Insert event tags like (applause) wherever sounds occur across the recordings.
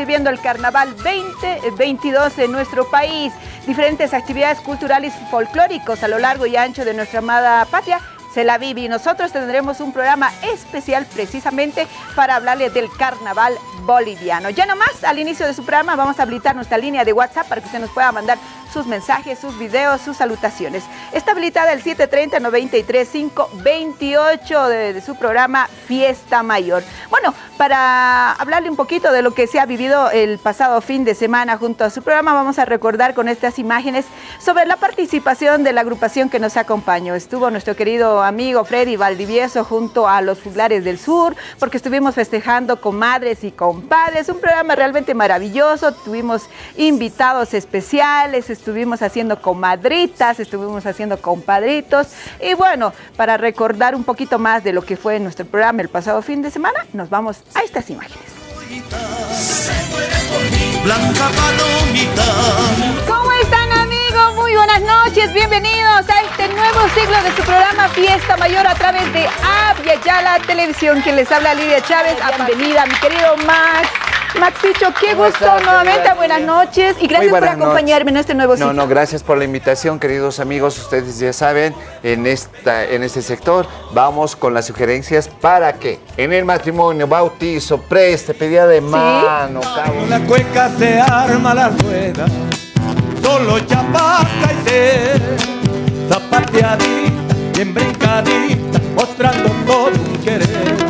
viviendo el Carnaval 2022 en nuestro país. Diferentes actividades culturales y folclóricos a lo largo y ancho de nuestra amada patria se la vive y nosotros tendremos un programa especial precisamente para hablarles del carnaval boliviano. Ya nomás al inicio de su programa vamos a habilitar nuestra línea de WhatsApp para que usted nos pueda mandar sus mensajes, sus videos, sus salutaciones. Está habilitada el 730-93-528 de, de, su programa Fiesta Mayor. Bueno, para hablarle un poquito de lo que se ha vivido el pasado fin de semana junto a su programa, vamos a recordar con estas imágenes sobre la participación de la agrupación que nos acompañó. Estuvo nuestro querido amigo Freddy Valdivieso junto a los Juglares del Sur, porque estuvimos festejando con madres y con padres. Un programa realmente maravilloso. Tuvimos invitados especiales, estuvimos haciendo comadritas, estuvimos haciendo compadritos. Y bueno, para recordar un poquito más de lo que fue nuestro programa el pasado fin de semana, nos vamos a estas imágenes. ¿Cómo están amigos? Muy buenas noches, bienvenidos a este nuevo ciclo de su programa Fiesta Mayor a través de Avia Yala Televisión, quien les habla Lidia Chávez. Bienvenida, mi querido Max. Maxicho, qué gusto estás, nuevamente, gracias. buenas noches y gracias por acompañarme noches. en este nuevo ciclo. No, no, gracias por la invitación, queridos amigos. Ustedes ya saben, en, esta, en este sector vamos con las sugerencias para que en el matrimonio, bautizo, preste, pedida de mano, ¿Sí? cabo. la cueca se arma la rueda, solo chapaca y se zapateadita, bien brincadita, mostrando todo un querer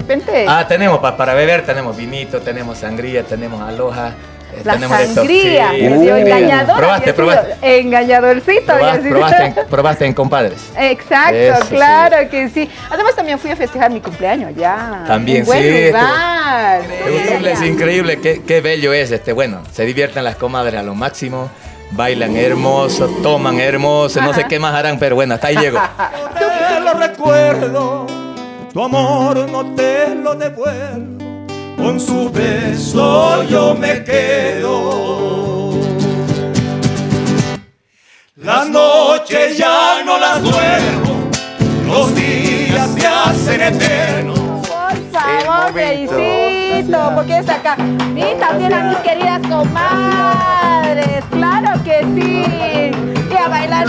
repente. Ah, tenemos pa, para beber, tenemos vinito, tenemos sangría, tenemos aloja. Eh, La tenemos sangría, sí. uh, engañador. Probaste, probaste. Engañadorcito. Probaste, probaste, en, (laughs) probaste en compadres. Exacto, Eso, claro sí. que sí. Además también fui a festejar mi cumpleaños allá. También, buen sí. Lugar. Increíble, es increíble, qué, qué bello es este. Bueno, se divierten las comadres a lo máximo bailan hermoso, toman hermoso, Ajá. no sé qué más harán, pero bueno, hasta ahí llego. (laughs) Te lo recuerdo tu amor no te lo devuelvo, con su beso yo me quedo. Las noches ya no las duermo, los días se hacen eternos. Por favor, felicito, porque es acá. Y también a mis queridas comadres, claro que sí. Y a bailar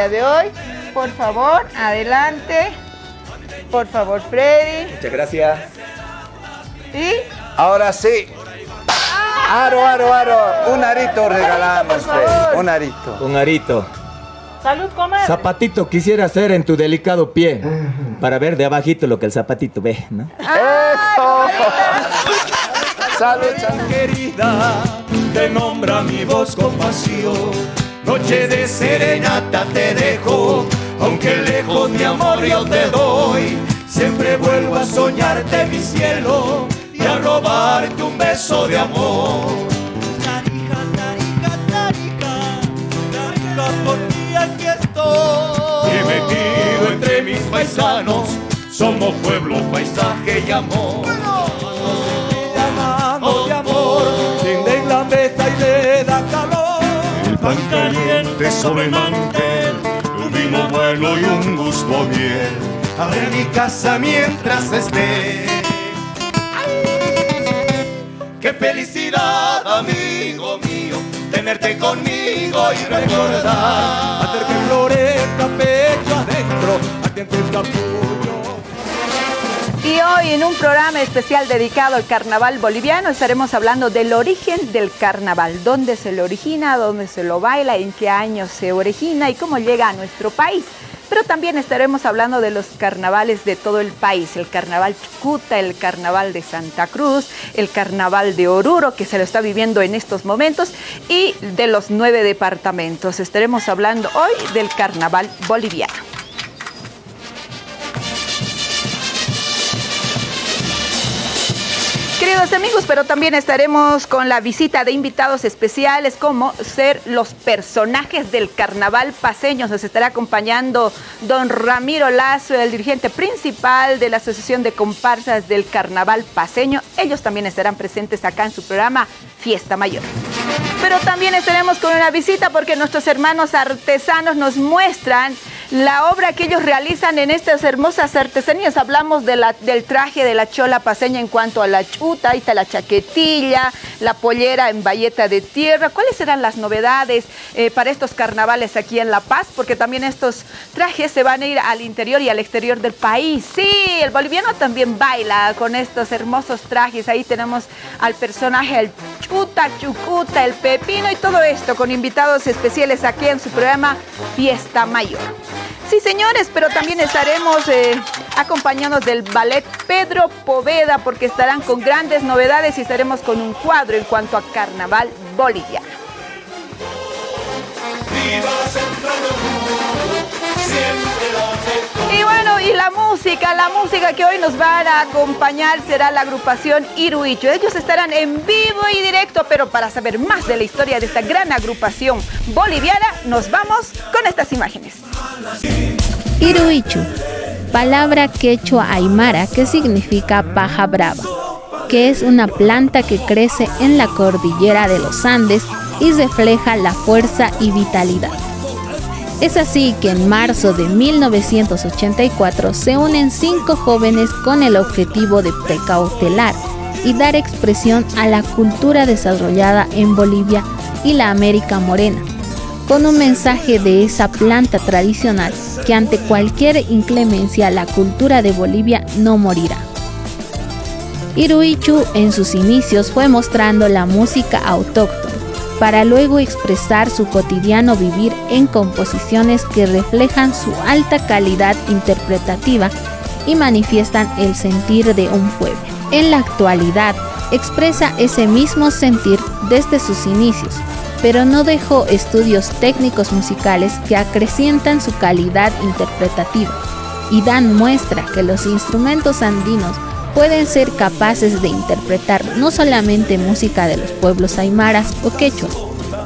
día de hoy, por favor, adelante. Por favor, Freddy. Muchas gracias. ¿Y? Ahora sí. Aro, aro, aro. Un arito regalamos, Freddy. Un arito. Un arito. Salud, comadre. Zapatito quisiera hacer en tu delicado pie para ver de abajito lo que el zapatito ve, ¿no? ¡Eso! Salud, salud. Querida, te nombra mi voz con pasión. Noche de serenata te dejo, aunque lejos mi amor yo te doy. Siempre vuelvo a soñarte mi cielo y a robarte un beso de amor. Tarija, tarija, tarija, tarija, por ti aquí estoy. Y metido entre mis paisanos, somos pueblo, paisaje y amor. Llamando de amor, tienden la mesa y le da calor. El pan caliente sobre el mantel, un vino bueno y un gusto a miel. Abre mi casa mientras esté. Qué felicidad, amigo mío, tenerte conmigo y recordar. Hacer que florezca pecho adentro, atiende el capullo. Y hoy en un programa especial dedicado al carnaval boliviano estaremos hablando del origen del carnaval, dónde se lo origina, dónde se lo baila, en qué año se origina y cómo llega a nuestro país pero también estaremos hablando de los carnavales de todo el país, el carnaval Chucuta, el carnaval de Santa Cruz, el carnaval de Oruro, que se lo está viviendo en estos momentos, y de los nueve departamentos. Estaremos hablando hoy del carnaval boliviano. Queridos amigos, pero también estaremos con la visita de invitados especiales como ser los personajes del carnaval paseño. Nos estará acompañando don Ramiro Lazo, el dirigente principal de la Asociación de Comparsas del Carnaval Paseño. Ellos también estarán presentes acá en su programa Fiesta Mayor. Pero también estaremos con una visita porque nuestros hermanos artesanos nos muestran la obra que ellos realizan en estas hermosas artesanías. Hablamos de la, del traje de la chola paseña en cuanto a la chuta, ahí está la chaquetilla, la pollera en bayeta de tierra. ¿Cuáles serán las novedades eh, para estos carnavales aquí en La Paz? Porque también estos trajes se van a ir al interior y al exterior del país. Sí, el boliviano también baila con estos hermosos trajes. Ahí tenemos al personaje, el chuta, chucuta, el pepino y todo esto con invitados especiales aquí en su programa Fiesta Mayor. Sí, señores, pero también estaremos eh, acompañados del ballet Pedro Poveda porque estarán con grandes novedades y estaremos con un cuadro en cuanto a carnaval boliviano. Y bueno, y la música, la música que hoy nos van a acompañar será la agrupación Iruicho. Ellos estarán en vivo y directo, pero para saber más de la historia de esta gran agrupación boliviana, nos vamos con estas imágenes. Iruichu, palabra quechua aymara que significa paja brava, que es una planta que crece en la cordillera de los Andes y refleja la fuerza y vitalidad. Es así que en marzo de 1984 se unen cinco jóvenes con el objetivo de precautelar y dar expresión a la cultura desarrollada en Bolivia y la América Morena, con un mensaje de esa planta tradicional que ante cualquier inclemencia la cultura de Bolivia no morirá. Iruichu en sus inicios fue mostrando la música autóctona para luego expresar su cotidiano vivir en composiciones que reflejan su alta calidad interpretativa y manifiestan el sentir de un pueblo. En la actualidad, expresa ese mismo sentir desde sus inicios, pero no dejó estudios técnicos musicales que acrecientan su calidad interpretativa y dan muestra que los instrumentos andinos pueden ser capaces de interpretar no solamente música de los pueblos aymaras o quechuas,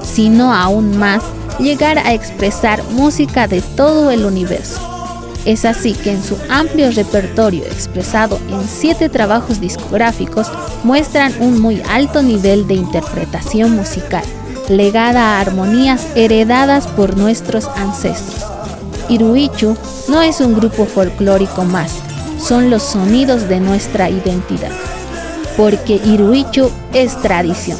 sino aún más llegar a expresar música de todo el universo. Es así que en su amplio repertorio expresado en siete trabajos discográficos muestran un muy alto nivel de interpretación musical, legada a armonías heredadas por nuestros ancestros. Iruichu no es un grupo folclórico más, son los sonidos de nuestra identidad, porque Iruichu es tradición.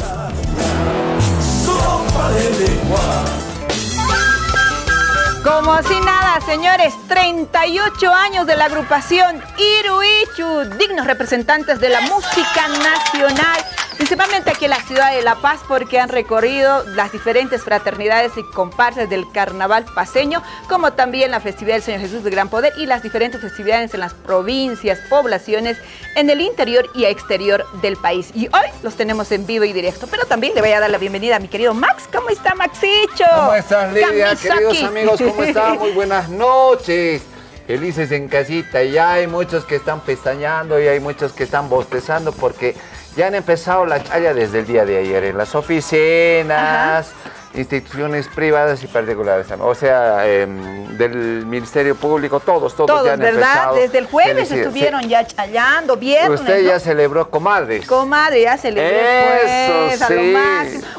Como si nada, señores, 38 años de la agrupación Iruichu, dignos representantes de la música nacional principalmente aquí en la ciudad de La Paz porque han recorrido las diferentes fraternidades y comparsas del carnaval paseño, como también la festividad del Señor Jesús de Gran Poder y las diferentes festividades en las provincias, poblaciones, en el interior y exterior del país. Y hoy los tenemos en vivo y directo, pero también le voy a dar la bienvenida a mi querido Max. ¿Cómo está Maxicho? ¿Cómo estás Lidia? Queridos amigos, ¿cómo (laughs) están? Muy buenas noches felices en casita. Ya hay muchos que están pestañando y hay muchos que están bostezando porque ya han empezado la chaya desde el día de ayer en las oficinas, instituciones privadas y particulares. O sea, em, del Ministerio Público, todos, todos, todos ya han ¿verdad? Desde el jueves estuvieron ya chayando, viernes. Usted ya celebró comadres. Comadre, ya celebró Eso, sí.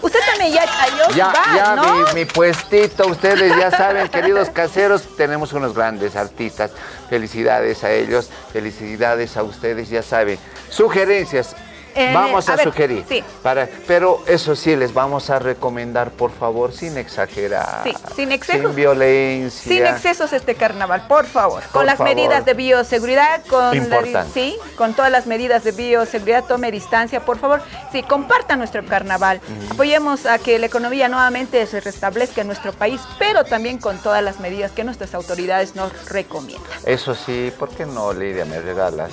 Usted también ya chayó Ya, ya mi, mi puestito, ustedes ya saben, queridos caseros, tenemos unos grandes artistas. Felicidades a ellos, felicidades a ustedes, ya saben. Sugerencias, vamos a, sugerir. Para, pero eso sí, les vamos a recomendar, por favor, sin exagerar. sin excesos. Sin violencia. Sin excesos este carnaval, por favor. con las medidas de bioseguridad, con, sí, con todas las medidas de bioseguridad, tome distancia, por favor. Sí, compartan nuestro carnaval. Apoyemos a que la economía nuevamente se restablezca en nuestro país, pero también con todas las medidas que nuestras autoridades nos recomiendan. Eso sí, ¿por qué no, Lidia, me regalas?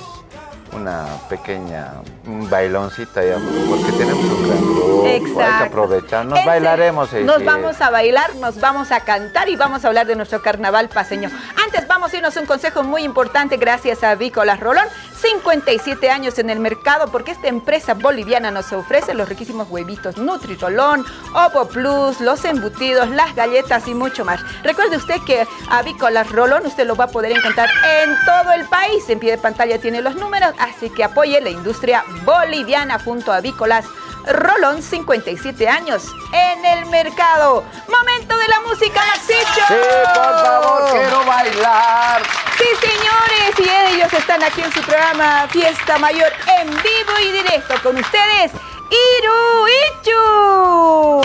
Una pequeña un bailoncita, porque tenemos un gran grupo, Exacto. hay que aprovechar, nos bailaremos. Nos vamos a bailar, nos vamos a cantar y vamos a hablar de nuestro carnaval paseño. Antes vamos a irnos un consejo muy importante gracias a Vícolas Rolón. 57 años en el mercado porque esta empresa boliviana nos ofrece los riquísimos huevitos Nutri-Rolón, Ovo Plus, los embutidos, las galletas y mucho más. Recuerde usted que Avícolas Rolón usted lo va a poder encontrar en todo el país. En pie de pantalla tiene los números, así que apoye la industria boliviana junto a Avícolas Rolón, 57 años en el mercado. Momento de la música, Maxicho. Sí, por favor, quiero bailar. Sí, señores, y ellos están aquí en su programa Fiesta Mayor en vivo y directo con ustedes, Iru Ichu.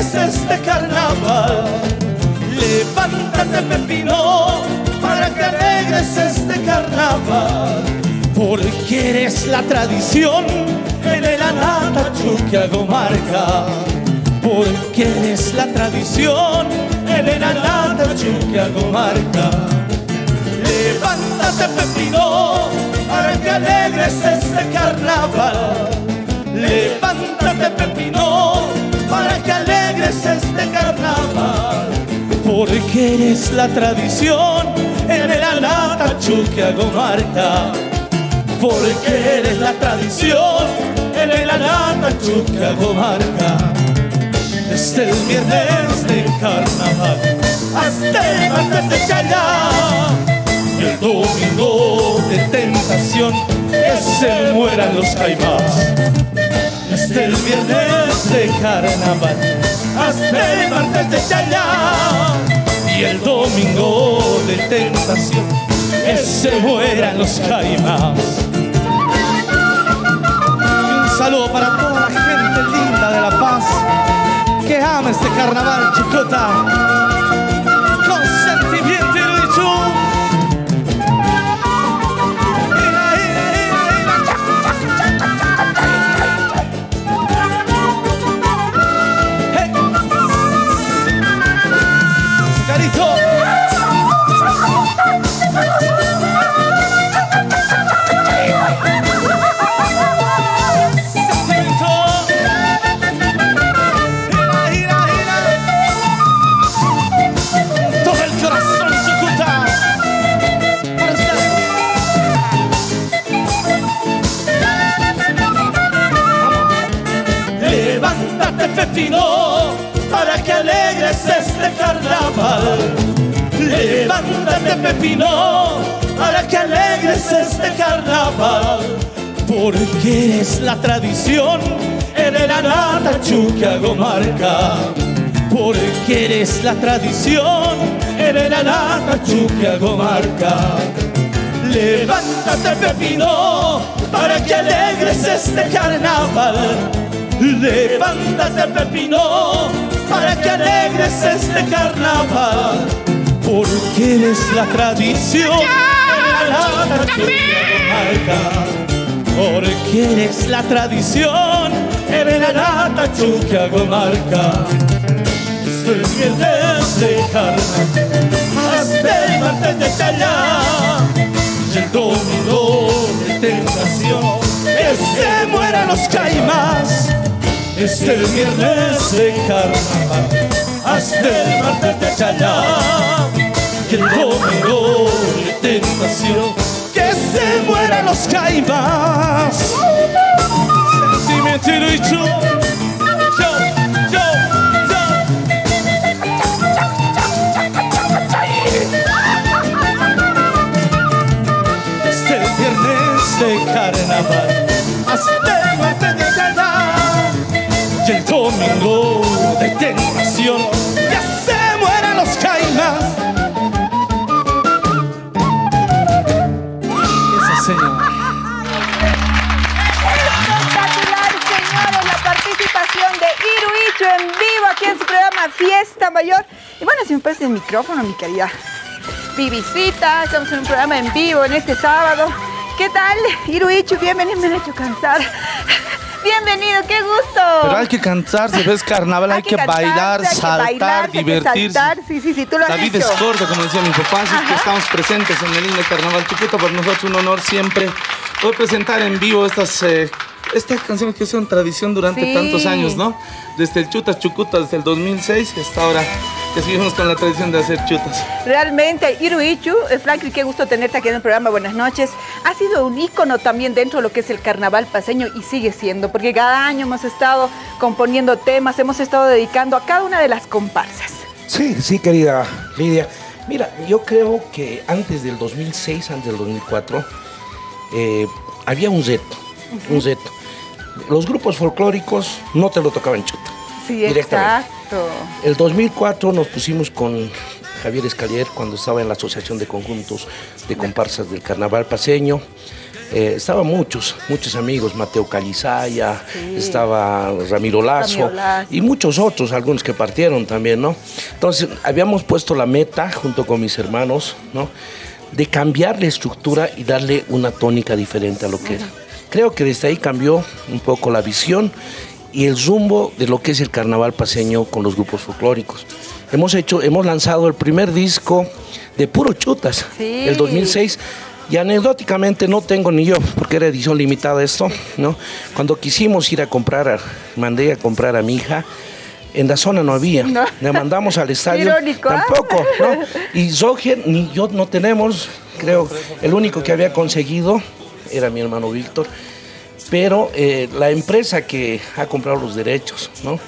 Este carnaval. Levántate Pepino para que alegres este carnaval. Porque eres la tradición en el hago marca. Porque eres la tradición en el hago marca. Levántate Pepino para que alegres este carnaval. Levántate Pepino alegres este carnaval. Porque eres la tradición en el alata hago marca, porque eres la tradición en el alata hago marca. Desde el viernes de carnaval hasta el martes de Chayá, el domingo de tentación que se mueran los caimás. Desde el viernes de carnaval hasta el martes de Chayá y el domingo de tentación que se mueran los caimás. un saludo para toda la gente linda de La Paz que ama este carnaval chicota. Para que alegres este carnaval. Levántate Pepino para que alegres este carnaval. Porque es la tradición en el Anata Chuquiago marca. Porque eres la tradición en el Anata Chuquiago marca. Levántate Pepino para que alegres este carnaval Levántate Pepino para que alegres este carnaval, porque eres la tradición porque eres la tradición en la nata hago marca. Estoy bien de hasta el martes de callar y el domingo de tentación. Que se mueran los caimás es el viernes de carnaval hasta el martes de Chayá y el domingo de tentación que se mueran los caimás sentimiento y yo yo yo yo. Es el viernes de carnaval hasta domingo de tentación ya se mueran los caimás. Ese señor. Espectacular, señores, la participación de Iruicho en vivo aquí en su fiesta mayor. Y bueno, si me parece el micrófono, mi querida Vivicita, estamos en un programa en vivo en este sábado. ¿Qué tal? Iruichu, bienvenido, me han hecho Bienvenido, qué gusto. Pero hay que cantarse, ves carnaval, hay, que, bailar, saltar, divertirse. Sí, sí, sí, tú lo La vida es corta, como decía mi papá, así que estamos presentes en el lindo carnaval chiquito, para nosotros un honor siempre poder presentar en vivo estas eh, estas canciones que son tradición durante tantos años, ¿no? Desde el Chutas Chucutas, desde el 2006 hasta ahora que seguimos con la tradición de hacer chutas. Realmente, Iruichu, eh, Franklin, qué gusto tenerte aquí en el programa. Buenas noches. Ha sido un ícono también dentro de lo que es el carnaval paseño y sigue siendo, porque cada año hemos estado componiendo temas, hemos estado dedicando a cada una de las comparsas. Sí, sí, querida Lidia. Mira, yo creo que antes del 2006, antes del 2004, eh, había un reto, un reto los grupos folclóricos no te lo tocaban chuta. Sí, exacto. El 2004 nos pusimos con Javier Escalier cuando estaba en la Asociación de Conjuntos de Comparsas del Carnaval Paseño. Eh, estaban muchos, muchos amigos, Mateo Calizaya, estaba Ramiro Lazo, y muchos otros, algunos que partieron también, ¿no? Entonces, habíamos puesto la meta junto con mis hermanos, ¿no? De cambiar la estructura y darle una tónica diferente a lo que era. Creo que desde ahí cambió un poco la visión y el rumbo de lo que es el carnaval paseño con los grupos folclóricos. Hemos hecho, hemos lanzado el primer disco de puro chutas, el 2006. Y anecdóticamente no tengo ni yo, porque era edición limitada esto, ¿no? Cuando quisimos ir a comprar, mandé a comprar a mi hija, en la zona no había. Le mandamos al (laughs) estadio. Irónico, ¿ah? Tampoco, ¿no? Y Zoger ni yo no tenemos, creo, el único que había conseguido era mi hermano Víctor, pero eh, la empresa que ha comprado los derechos, ¿no?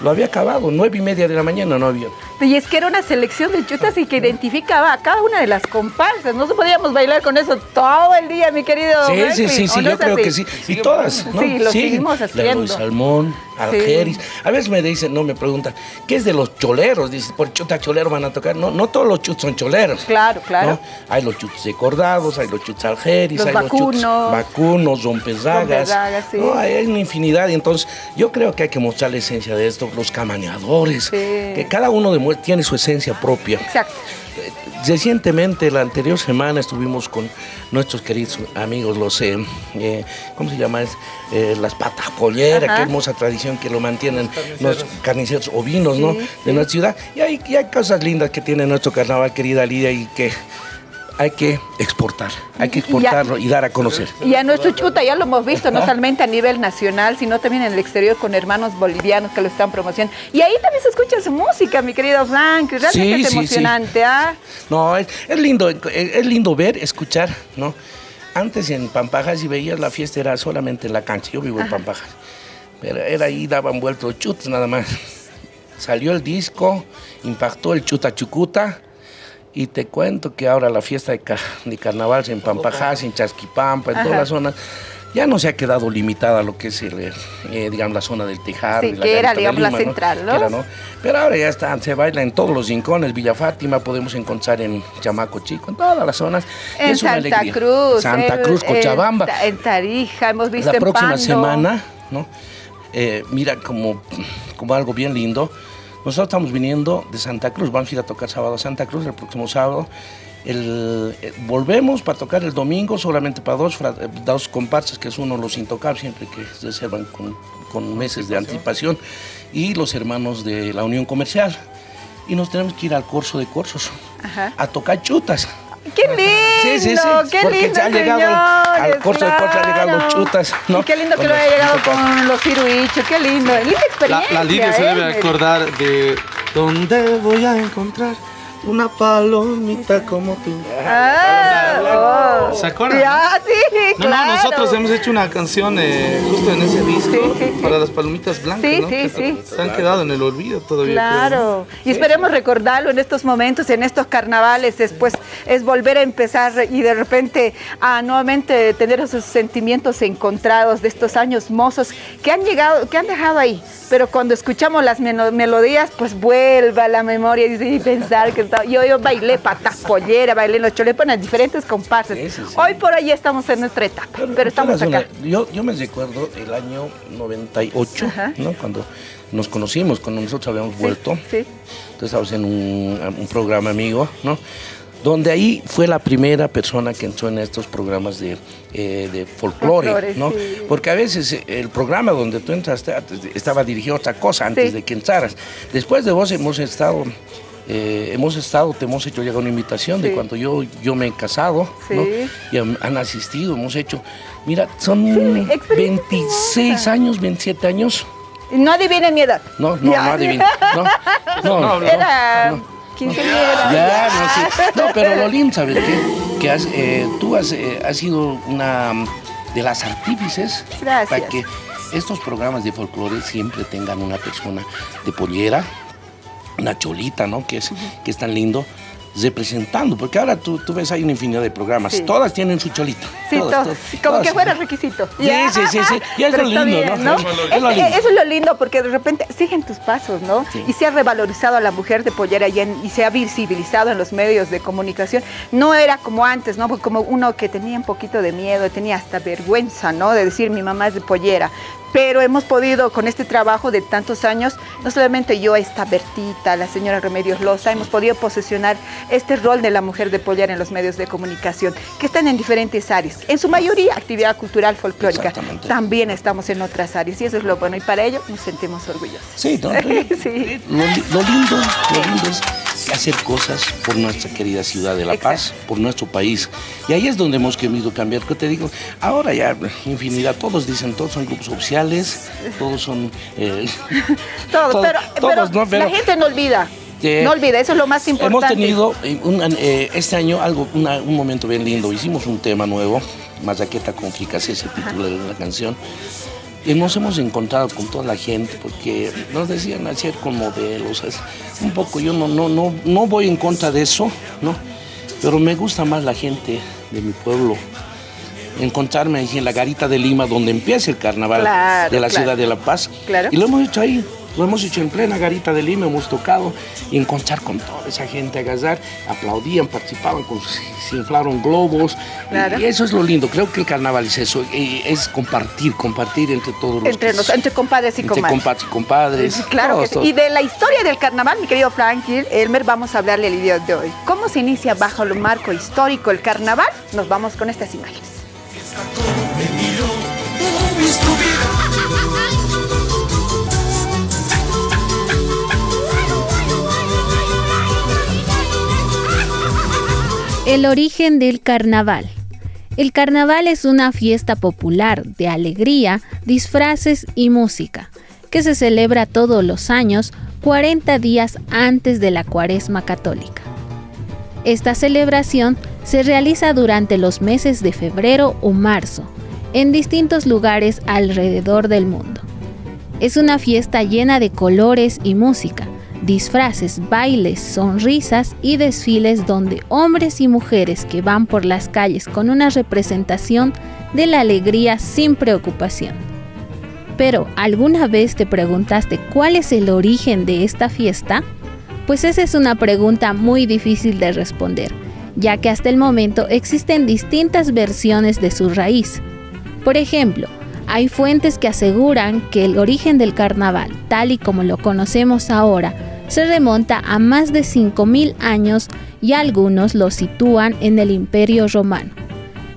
Lo había acabado, nueve y media de la mañana no había. Y es que era una selección de chutas y que identificaba a cada una de las comparsas. No podíamos bailar con eso todo el día, mi querido. Sí, sí, sí, sí, yo creo que sí. Y todas, ¿no? Sí, lo seguimos haciendo. Luis Salmón, Algeris. A veces me dicen, no me preguntan, ¿qué es de los choleros? Dice, por chuta cholero van a tocar. No, no todos los chuts son choleros. Claro, claro. Hay los chuts decordados, hay los chuts algeris, los hay vacunos, los chuts vacunos, rompezagas. Sí. No, hay una infinidad. Y entonces, yo creo que hay que mostrar la esencia de esto, los camaneadores. Que cada uno tiene su esencia propia. Exacto. Recientemente, la anterior semana, estuvimos con nuestros queridos amigos, los, eh, eh ¿cómo se llama? Eh, las patas polleras, qué hermosa tradición que lo mantienen los carniceros ovinos, ¿no? De nuestra ciudad. Y hay, y hay cosas lindas que tiene nuestro carnaval, querida Lidia, y que hay que exportar, hay que exportarlo y, dar a conocer. Y a nuestro chuta ya lo hemos visto, no solamente a nivel nacional, sino también en el exterior con hermanos bolivianos que lo están promocionando. Y ahí también se escucha su música, mi querido Frank, realmente es emocionante, ¿ah? No, es, lindo, es, lindo ver, escuchar, ¿no? Antes en Pampajas y veías la fiesta era solamente en la cancha, yo vivo en Pampajas, pero era ahí, daban vueltos chutas nada más. Salió el disco, impactó el chuta chucuta, y te cuento que ahora la fiesta de, carnaval en Pampajás, en Chasquipampa, en todas las zonas, ya no se ha quedado limitada a lo que es, el, eh, digamos, la zona del Tejar. Sí, que era, digamos, la central, ¿no? Pero ahora ya está, se baila en todos los rincones. Villa Fátima podemos encontrar en Chamaco Chico, en todas las zonas. En Santa Cruz. Santa Cruz, Cochabamba. En, Tarija, hemos visto La próxima semana, ¿no? Eh, mira, como, como algo bien lindo, nosotros estamos viniendo de Santa Cruz, vamos a ir a tocar sábado a Santa Cruz el próximo sábado. El, eh, volvemos para tocar el domingo solamente para dos, eh, dos comparsas, que es uno los intocables, siempre que se reservan con, con meses de anticipación, y los hermanos de la Unión Comercial. Y nos tenemos que ir al curso de cursos a tocar chutas. ¡Qué lindo! Sí, sí, sí. ¡Qué Porque lindo, ya han llegado al corso de corso, han llegado chutas. ¿no? Y qué lindo que lo haya llegado con los ciruichos, qué lindo. Linda experiencia. La, la Lidia se debe ¿eh? acordar de dónde voy a encontrar una palomita como tú. Ah, ¿Se acuerdan? Ya, sí, no, claro. no, nosotros hemos hecho una canción eh, justo en ese disco para las palomitas blancas, sí, ¿no? Sí, que sí, Se han quedado en el olvido todavía. Claro. Y esperemos recordarlo en estos momentos, en estos carnavales, después es volver a empezar y de repente a nuevamente tener esos sentimientos encontrados de estos años mozos que han llegado, que han dejado ahí. Pero cuando escuchamos las melodías, pues vuelva a la memoria y pensar que encantado. Yo, yo bailé patas pollera, bailé los cholepones, diferentes compases. Hoy por hoy estamos en nuestra etapa, pero, estamos acá. yo, yo me recuerdo el año 98, ¿no? Cuando nos conocimos, cuando nosotros habíamos vuelto. Sí. Entonces estábamos en un, un programa amigo, ¿no? donde ahí fue la primera persona que entró en estos programas de, eh, folclore, ¿no? Porque a veces eh, el programa donde tú entraste estaba dirigido a otra cosa antes de que entraras. Después de vos hemos estado... Eh, hemos estado, te hemos hecho llegar una invitación de cuando yo, yo me he casado, ¿no? y han, asistido, hemos hecho, mira, son 26 años, 27 años. No adivinen mi edad. No, no, no adivinen. No, (laughs) no, no, Era... Ya, no, (laughs) pero lo lindo, ¿sabes qué? Que eh, tú has, eh, has, sido una de las artífices para que estos programas de folclore siempre tengan una persona de pollera, una cholita, ¿no? Que es, que es tan lindo representando, porque ahora tú, tú ves, hay una infinidad de programas, todas tienen su cholita. Sí, todas, como que fuera requisito. Sí, sí, sí, sí, (laughs) y es lo lindo, ¿no? Es lo lindo. Eso es lo lindo, porque de repente siguen tus pasos, ¿no? Y se ha revalorizado a la mujer de pollera y, y, se ha visibilizado en los medios de comunicación. No era como antes, ¿no? Como uno que tenía un poquito de miedo, tenía hasta vergüenza, ¿no? De decir, mi mamá es de pollera pero hemos podido con este trabajo de tantos años, no solamente yo, esta Bertita, la señora Remedios Loza, hemos podido posesionar este rol de la mujer de poller en los medios de comunicación, que están en diferentes áreas, en su mayoría actividad cultural folclórica, también estamos en otras áreas y eso es lo bueno y para ello nos sentimos orgullosos. Sí, ¿no? (laughs) sí. Lo, lindo, lo lindo es hacer cosas por nuestra querida ciudad de La Paz, por nuestro país. Y ahí es donde hemos querido cambiar. ¿Qué te digo? Ahora ya infinidad, todos dicen, todos son grupos oficiales todos son... Eh, (laughs) todos, pero, la gente no olvida. no olvida, eso es lo más importante. Hemos tenido eh, este año algo, un momento bien lindo. Hicimos un tema nuevo, Mazaqueta con Fricase, ese título de la canción. Y nos hemos encontrado con toda la gente porque nos decían hacer con modelos. Un poco, yo no, no, no, no voy en contra de eso, ¿no? Pero me gusta más la gente de mi pueblo, encontrarme en la Garita de Lima, donde empieza el carnaval de la ciudad de La Paz. Y lo hemos hecho ahí, lo hemos hecho en plena Garita de Lima, hemos tocado y encontrar con toda esa gente, agasar, aplaudían, participaban, se inflaron globos. Y, eso es lo lindo, creo que el carnaval es eso, es compartir, compartir entre todos los... Entre, entre compadres y entre compadres. y compadres. Claro, y de la historia del carnaval, mi querido Frankie, Elmer, vamos a hablarle el día de hoy. ¿Cómo se inicia bajo el marco histórico el carnaval? Nos vamos con estas imágenes. El origen del carnaval. El carnaval es una fiesta popular de alegría, disfraces y música, que se celebra todos los años 40 días antes de la cuaresma católica. Esta celebración se realiza durante los meses de febrero o marzo, en distintos lugares alrededor del mundo. Es una fiesta llena de colores y música, disfraces, bailes, sonrisas y desfiles donde hombres y mujeres que van por las calles con una representación de la alegría sin preocupación. Pero, ¿alguna vez te preguntaste cuál es el origen de esta fiesta? Pues esa es una pregunta muy difícil de responder, ya que hasta el momento existen distintas versiones de su raíz. Por ejemplo, hay fuentes que aseguran que el origen del carnaval, tal y como lo conocemos ahora, se remonta a más de 5.000 años y algunos lo sitúan en el Imperio Romano,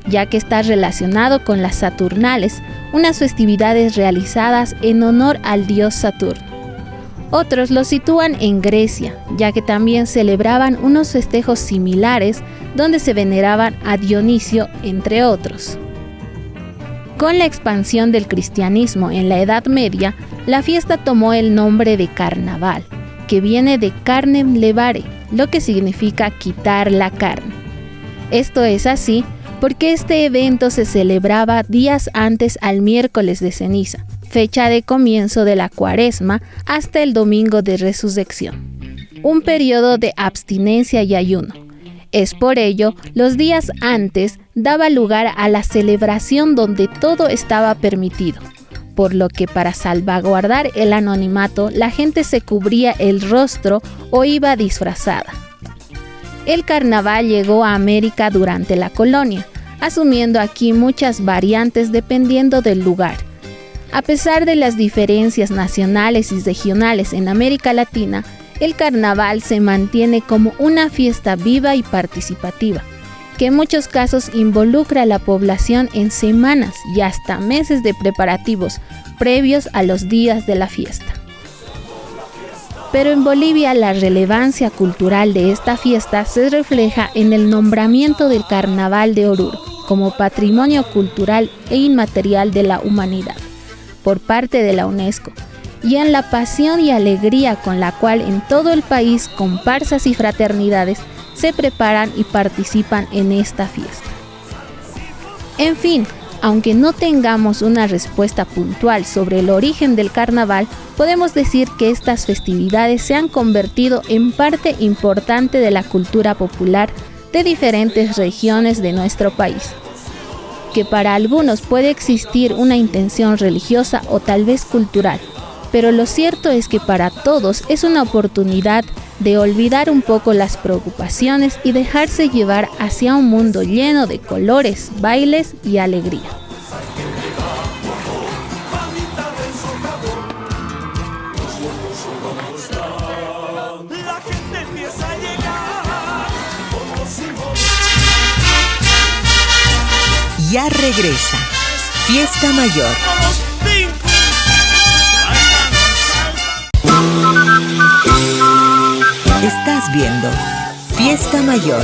ya que está relacionado con las Saturnales, unas festividades realizadas en honor al dios Saturno. Otros lo sitúan en Grecia, ya que también celebraban unos festejos similares donde se veneraban a Dionisio, entre otros. Con la expansión del cristianismo en la Edad Media, la fiesta tomó el nombre de carnaval, que viene de carnem levare, lo que significa quitar la carne. Esto es así porque este evento se celebraba días antes al miércoles de ceniza, fecha de comienzo de la cuaresma hasta el domingo de resurrección, un periodo de abstinencia y ayuno. Es por ello, los días antes daba lugar a la celebración donde todo estaba permitido, por lo que para salvaguardar el anonimato la gente se cubría el rostro o iba disfrazada. el carnaval llegó a América durante la colonia, asumiendo aquí muchas variantes dependiendo del lugar. A pesar de las diferencias nacionales y regionales en América Latina, el carnaval se mantiene como una fiesta viva y participativa, que en muchos casos involucra a la población en semanas y hasta meses de preparativos previos a los días de la fiesta. Pero en Bolivia la relevancia cultural de esta fiesta se refleja en el nombramiento del Carnaval de Oruro como Patrimonio Cultural e Inmaterial de la Humanidad por parte de la UNESCO y en la pasión y alegría con la cual en todo el país comparsas y fraternidades se preparan y participan en esta fiesta. En fin, aunque no tengamos una respuesta puntual sobre el origen del carnaval, podemos decir que estas festividades se han convertido en parte importante de la cultura popular de diferentes regiones de nuestro país que para algunos puede existir una intención religiosa o tal vez cultural, pero lo cierto es que para todos es una oportunidad de olvidar un poco las preocupaciones y dejarse llevar hacia un mundo lleno de colores, bailes y alegría. ya regresa. Fiesta Mayor. Fiesta Mayor.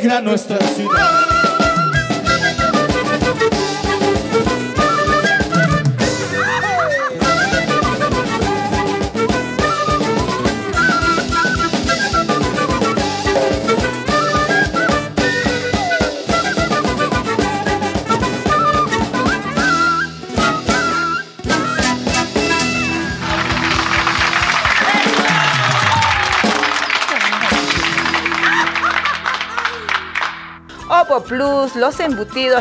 Coco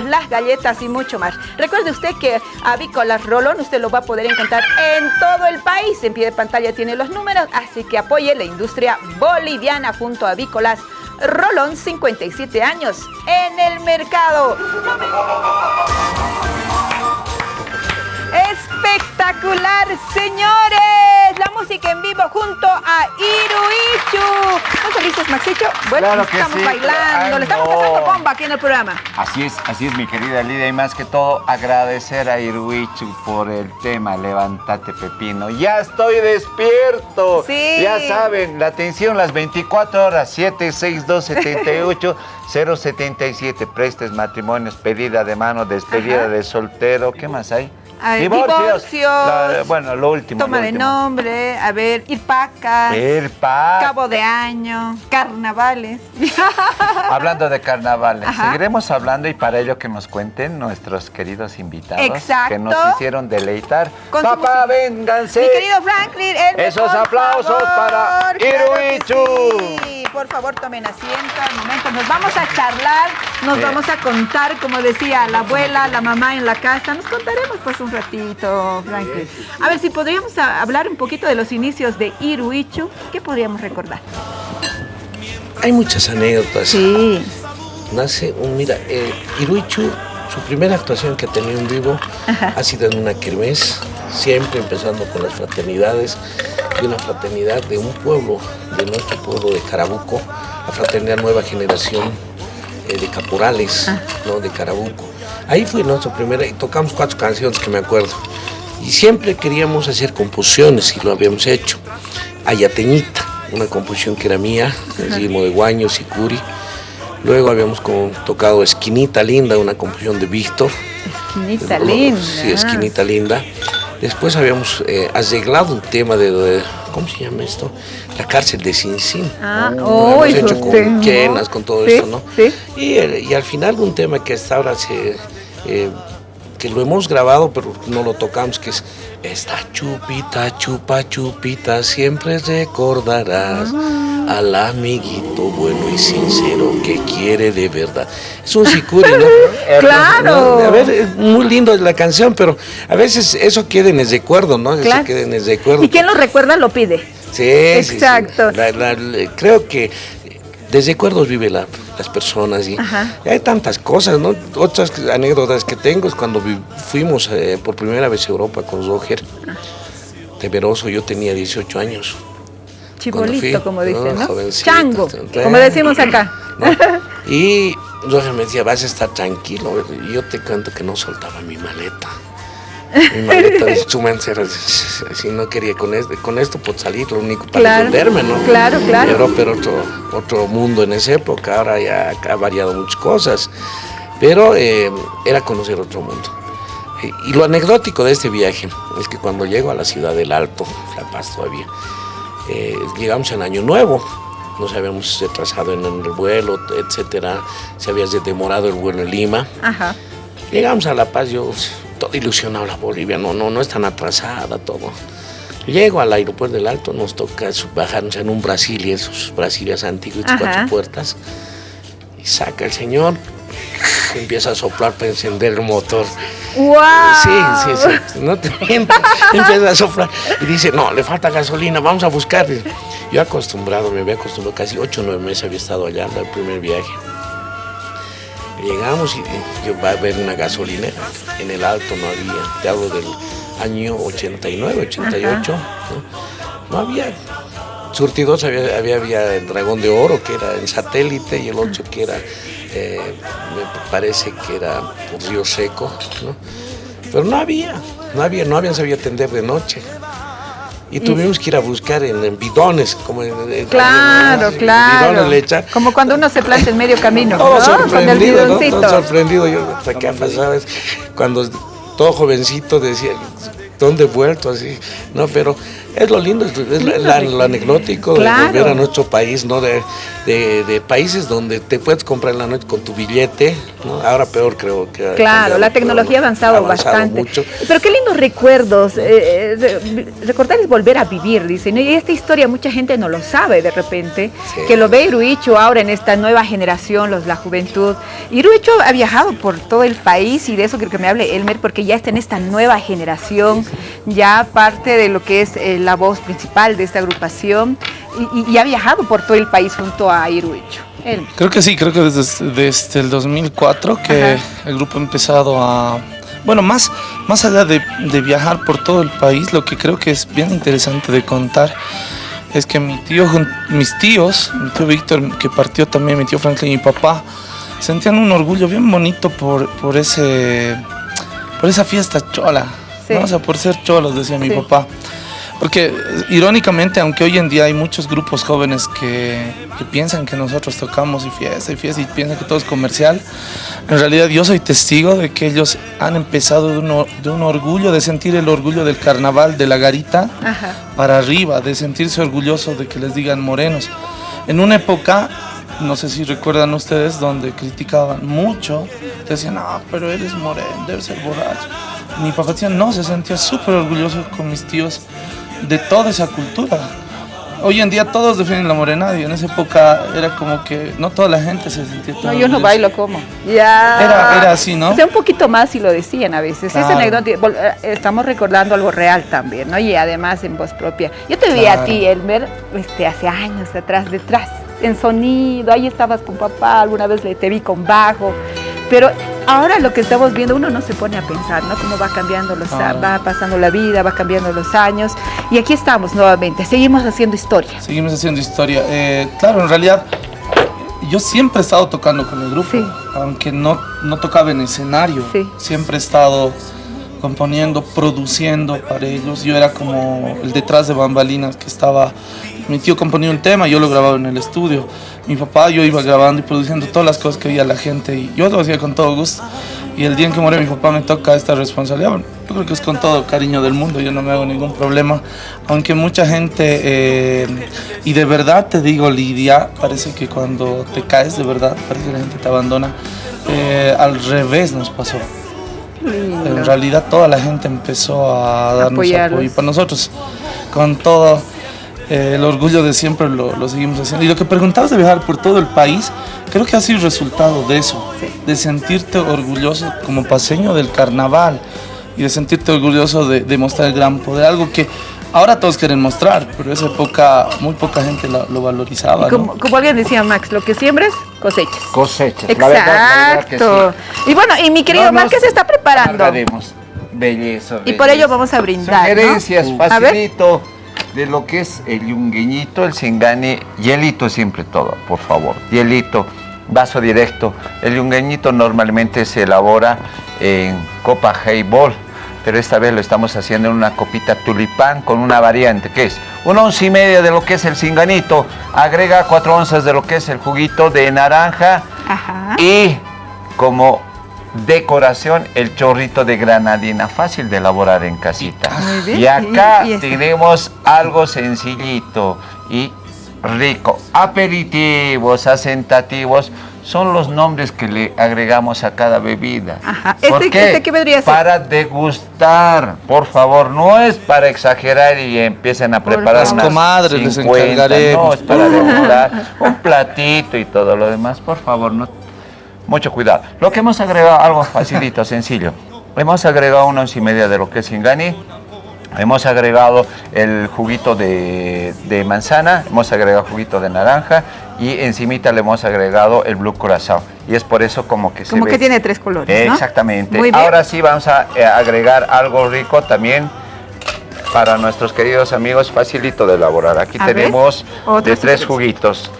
las galletas y mucho más. Recuerde usted que Avícolas Rolón usted lo va a poder encontrar en todo el país. En pie de pantalla tiene los números, así que apoye la industria boliviana junto a Avícolas Rolón, 57 años en el mercado. Espectacular, señores. Música en vivo junto a Iruichu. ¿Están felices, Maxicho? Bueno, Claro estamos sí, bailando, le estamos pasando bomba aquí en el programa. Así es, así es mi querida Lidia y más que todo agradecer a Irwichu por el tema Levántate Pepino. Ya estoy despierto. Sí. Ya saben, la atención las 24 horas 762 78 077 prestes matrimonios, pedida de mano, despedida Ajá. de soltero, ¿qué más hay? A ver, divorcios, bueno, lo último. Toma lo de último. nombre, a ver, Irpacas, El pa- Cabo de Año, Carnavales. (laughs) Hablando de carnavales, Ajá. seguiremos hablando y para ello que nos cuenten nuestros queridos invitados Exacto. que nos hicieron deleitar. Con Papá, vénganse. Mi querido Franklin, Elmer, Esos aplausos favor. para Claro Iruichu. sí. Por favor, tomen asiento al momento. Nos vamos a charlar, nos vamos a contar, como decía la abuela, la mamá en la casa. Nos contaremos pues un ratito, Franklin. A ver si podríamos hablar un poquito de los inicios de Iruichu. ¿Qué podríamos recordar? Hay muchas anécdotas. Sí. Nace un, mira, eh, Iruichu, su primera actuación que ha tenido en vivo ha sido en una kermés, siempre empezando con las fraternidades, de una fraternidad de un pueblo, de nuestro pueblo de Carabuco, la fraternidad Nueva Generación eh, de Caporales, ¿no? de Carabuco. Ahí fue nuestra primera, y tocamos cuatro canciones que me acuerdo. Y siempre queríamos hacer composiciones y lo habíamos hecho. Ayateñita, una composición que era mía, el ritmo de Guaños y Curi. Luego habíamos tocado Esquinita Linda, una composición de Víctor. Esquinita linda. Sí, Esquinita Linda. Después habíamos eh, arreglado un tema de, de- ¿cómo se llama esto? La cárcel de Sin Sin. Ah, Lo oh, hemos hecho con quenas, con todo Sí, esto, ¿no? sí. Y, el- y al final un tema que hasta ahora se, eh, que lo hemos grabado, pero no lo tocamos, que es esta chupita, chupa, chupita, siempre recordarás Ah. al amiguito bueno y sincero que quiere de verdad. Es un sicuri, ¿no? (laughs) Claro. No, A ver, es muy lindo la canción, pero a veces eso queda en el recuerdo, ¿no? Eso Claro. queda en el recuerdo. Y quien lo recuerda lo pide. Sí, sí, sí. Exacto. La- la- la- creo que desde recuerdos vive la- las personas y, hay tantas cosas, ¿no? Otras anécdotas que tengo es cuando vi- fuimos eh, por primera vez a Europa con Roger. Temeroso, yo tenía 18 años. Chibolito, fui, como dicen, ¿no? Chango, como decimos acá. ¿no? Y Roger me decía, vas a estar tranquilo. Y yo te cuento que no soltaba mi maleta. Mi maleta de (laughs) instrumentos era así, no quería con esto, con esto por salir, lo único para Claro, defenderme, ¿no? claro, claro. Europa era otro, otro mundo en esa época, ahora ya ha variado muchas cosas, pero eh, era conocer otro mundo. Y, y lo anecdótico de este viaje es que cuando llego a la ciudad del Alto, La Paz todavía, eh, llegamos en Año Nuevo, nos habíamos retrasado en el vuelo, etcétera, se había demorado el vuelo en Lima. Ajá. Llegamos a La Paz, yo todo ilusionado la Bolivia, no, no, no es tan atrasada todo. Llego al aeropuerto del Alto, nos toca bajarnos en un Brasilia, esos Brasilias antiguos, Ajá. cuatro puertas, y saca el señor, empieza a soplar para encender el motor. ¡Wow! Sí, sí, sí, no te (laughs) miento. Empieza a soplar y dice, no, le falta gasolina, vamos a buscar. Yo acostumbrado, me había acostumbrado, casi ocho o nueve meses había estado allá el primer viaje. Llegamos y y yo va a haber una gasolinera. En el alto no había, te hablo del año 89, 88. ¿no? No había. Surtidos había, había, había el Dragón de Oro, que era en satélite, y el otro que era, eh, me parece que era Río Seco, ¿no? Pero no había, no había, no habían sabido atender de noche. Y tuvimos que ir a buscar en, en bidones, como en, en- Claro, en claro. bidones le echan. Como cuando uno se planta en medio camino, Todo ¿no? Con el sorprendido, ¿no? bidoncito. Todo sorprendido. Yo, hasta pasado? Es Cuando todo jovencito decía, ¿dónde he vuelto? Así, ¿no? Pero es lo lindo, es, es la- la- lo anecdótico Claro. de volver a nuestro país, ¿no? De, de- de países donde te puedes comprar en la noche con tu billete, Ahora peor creo que... Claro, la tecnología ha avanzado, bastante. Pero qué lindos recuerdos. Eh, eh, recordar es volver a vivir, dicen. Y esta historia mucha gente no lo sabe de repente, que lo ve Iruicho ahora en esta nueva generación, los, la juventud. Iruicho ha viajado por todo el país y de eso quiero que me hable Elmer, porque ya está en esta nueva generación, ya parte de lo que es eh, la voz principal de esta agrupación y, ha viajado por todo el país junto a Iruicho. Creo que sí, creo que desde, desde el 2004 que el grupo ha empezado a... Bueno, más, más allá de, de, viajar por todo el país, lo que creo que es bien interesante de contar es que mi tío, mis tíos, mi tío Víctor, que partió también, mi tío Franklin y mi papá, sentían un orgullo bien bonito por, por, ese, por esa fiesta chola, o sea, por ser cholos, decía mi papá. Porque irónicamente, aunque hoy en día hay muchos grupos jóvenes que, piensan que nosotros tocamos y fiesta y fiesta y piensan que todo es comercial, en realidad yo soy testigo de que ellos han empezado de, un orgullo, de sentir el orgullo del carnaval, de la garita, para arriba, de sentirse orgullosos de que les digan morenos. En una época, no sé si recuerdan ustedes, donde criticaban mucho, decían, ah, pero eres moreno, debes ser borracho. Mi papá decía, no, se sentía súper orgulloso con mis tíos de toda esa cultura. Hoy en día todos defienden la morena y en esa época era como que no toda la gente se sentía tan No, yo no bailo como. Ya. Era, así, ¿no? O sea, un poquito más si lo decían a veces. anécdota, eh, estamos recordando algo real también, ¿no? Y además en voz propia. Yo te vi a ti, Elmer, este, hace años atrás, detrás, en sonido, ahí estabas con papá, alguna vez te vi con bajo. Pero ahora lo que estamos viendo, uno no se pone a pensar, ¿no? Cómo va cambiando los, va pasando la vida, va cambiando los años. Y aquí estamos nuevamente, seguimos haciendo historia. Seguimos haciendo historia. Eh, claro, en realidad yo siempre he estado tocando con el grupo, aunque no, no tocaba en escenario. Siempre he estado componiendo, produciendo para ellos. Yo era como el detrás de bambalinas que estaba, mi tío componía un tema, yo lo grababa en el estudio. Mi papá, yo iba grabando y produciendo todas las cosas que veía la gente y yo lo hacía con todo gusto. Y el día en que muere mi papá me toca esta responsabilidad. yo creo que es con todo cariño del mundo, yo no me hago ningún problema. Aunque mucha gente, eh, y de verdad te digo, Lidia, parece que cuando te caes de verdad, parece que la gente te abandona. Eh, al revés nos pasó. En realidad toda la gente empezó a darnos apoyo. Y para nosotros, con todo eh, el orgullo de siempre lo, seguimos haciendo. Y lo que preguntabas de viajar por todo el país, creo que ha sido resultado de eso, de sentirte orgulloso como paseño del carnaval y de sentirte orgulloso de, de mostrar el gran poder, algo que Ahora todos quieren mostrar, pero esa época muy poca gente lo, valorizaba. Como, como, alguien decía, Max, lo que siembres, cosechas. Cosechas, Exacto. Y bueno, y mi querido Max, ¿qué se está preparando? Belleza, Y por ello vamos a brindar. Sugerencias, facilito de lo que es el yungueñito, el singani, hielito siempre todo, por favor. Hielito, vaso directo. El yungueñito normalmente se elabora en copa highball pero esta vez lo estamos haciendo en una copita tulipán con una variante, que es una once y media de lo que es el cinganito, agrega cuatro onzas de lo que es el juguito de naranja y como decoración el chorrito de granadina, fácil de elaborar en casita. Y acá tenemos algo sencillito y rico, aperitivos, asentativos, son los nombres que le agregamos a cada bebida. Ajá. ¿Este, qué? ¿Este vendría a ser? Para degustar, por favor, no es para exagerar y empiecen a preparar unas comadres 50, no, es para (laughs) degustar un platito y todo lo demás, por favor, no, mucho cuidado. Lo que hemos agregado, algo facilito, sencillo, hemos agregado una once y media de lo que es ingani, Hemos agregado el juguito de, de, manzana, hemos agregado juguito de naranja y encimita le hemos agregado el blue corazón. Y es por eso como que se Como que tiene tres colores, Exactamente. Ahora sí vamos a eh, agregar algo rico también para nuestros queridos amigos, facilito de elaborar. Aquí tenemos de tres juguitos.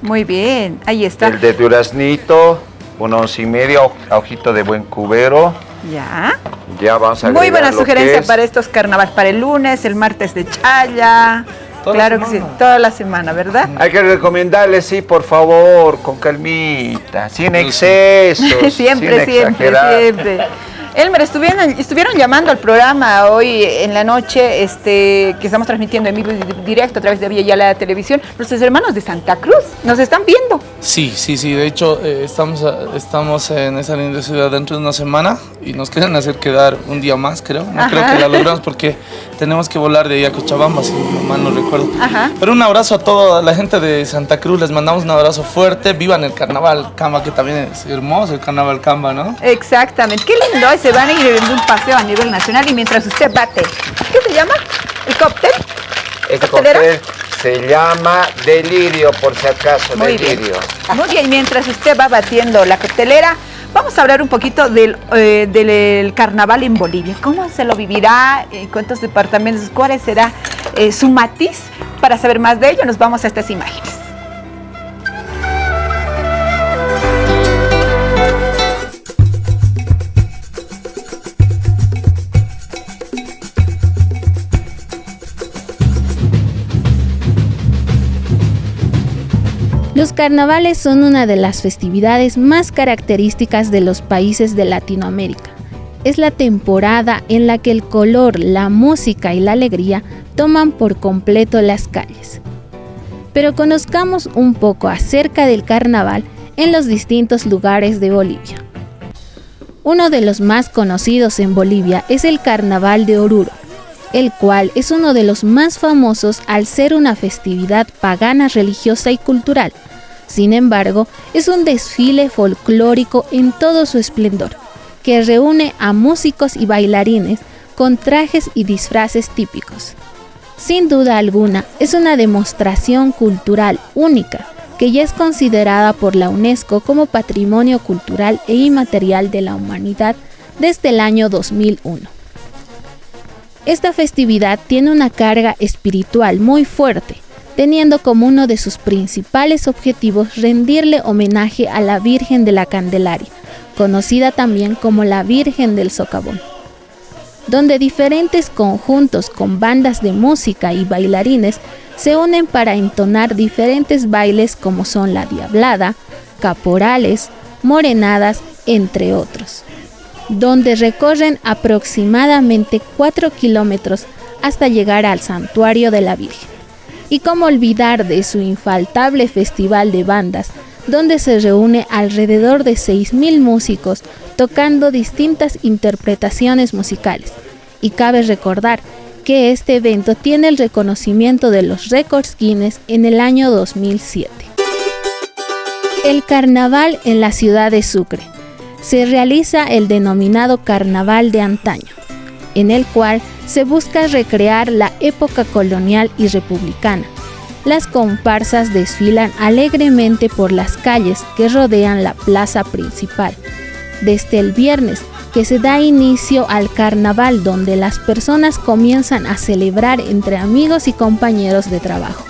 Muy bien, ahí está. El de duraznito, un once y medio, ojito de buen cubero. Ya. Ya vamos a Muy buena sugerencia para estos carnavales, para el lunes, el martes de Chaya. claro que sí, toda la semana, ¿verdad? Hay que recomendarles, sí, por favor, con calmita, sin exceso. (laughs) siempre, siempre, siempre. Elmer, estuvieron, estuvieron llamando al programa hoy en la noche, este, que estamos transmitiendo en vivo y directo a través de Vía la Televisión, nuestros hermanos de Santa Cruz, nos están viendo. Sí, sí, sí, de hecho eh, estamos, estamos en esa linda ciudad dentro de una semana y nos quieren hacer quedar un día más, creo. No creo que la logramos porque tenemos que volar de ahí a Cochabamba, si mal no recuerdo. Pero un abrazo a toda la gente de Santa Cruz, les mandamos un abrazo fuerte, vivan el carnaval Camba, que también es hermoso el carnaval Camba, ¿no? Exactamente, qué lindo se van a ir en un paseo a nivel nacional y mientras usted bate, ¿qué se llama? ¿El cóctel? El cóctel se llama delirio, por si acaso, Muy delirio. Bien. Muy bien, mientras usted va batiendo la coctelera, vamos a hablar un poquito del, eh, del carnaval en Bolivia. ¿Cómo se lo vivirá? ¿Cuántos departamentos? ¿Cuál será eh, su matiz? Para saber más de ello, nos vamos a estas imágenes. Los carnavales son una de las festividades más características de los países de Latinoamérica. Es la temporada en la que el color, la música y la alegría toman por completo las calles. Pero conozcamos un poco acerca del carnaval en los distintos lugares de Bolivia. Uno de los más conocidos en Bolivia es el Carnaval de Oruro, el cual es uno de los más famosos al ser una festividad pagana religiosa y cultural, sin embargo, es un desfile folclórico en todo su esplendor, que reúne a músicos y bailarines con trajes y disfraces típicos. Sin duda alguna, es una demostración cultural única que ya es considerada por la UNESCO como Patrimonio Cultural e Inmaterial de la Humanidad desde el año 2001. Esta festividad tiene una carga espiritual muy fuerte, teniendo como uno de sus principales objetivos rendirle homenaje a la Virgen de la Candelaria, conocida también como la Virgen del Socavón, donde diferentes conjuntos con bandas de música y bailarines se unen para entonar diferentes bailes como son la diablada, caporales, morenadas, entre otros, donde recorren aproximadamente 4 kilómetros hasta llegar al santuario de la Virgen. Y cómo olvidar de su infaltable festival de bandas, donde se reúne alrededor de 6.000 músicos tocando distintas interpretaciones musicales. Y cabe recordar que este evento tiene el reconocimiento de los récords Guinness en el año 2007. El carnaval en la ciudad de Sucre. Se realiza el denominado carnaval de antaño, en el cual se busca recrear la época colonial y republicana. Las comparsas desfilan alegremente por las calles que rodean la plaza principal. Desde el viernes, que se da inicio al carnaval donde las personas comienzan a celebrar entre amigos y compañeros de trabajo.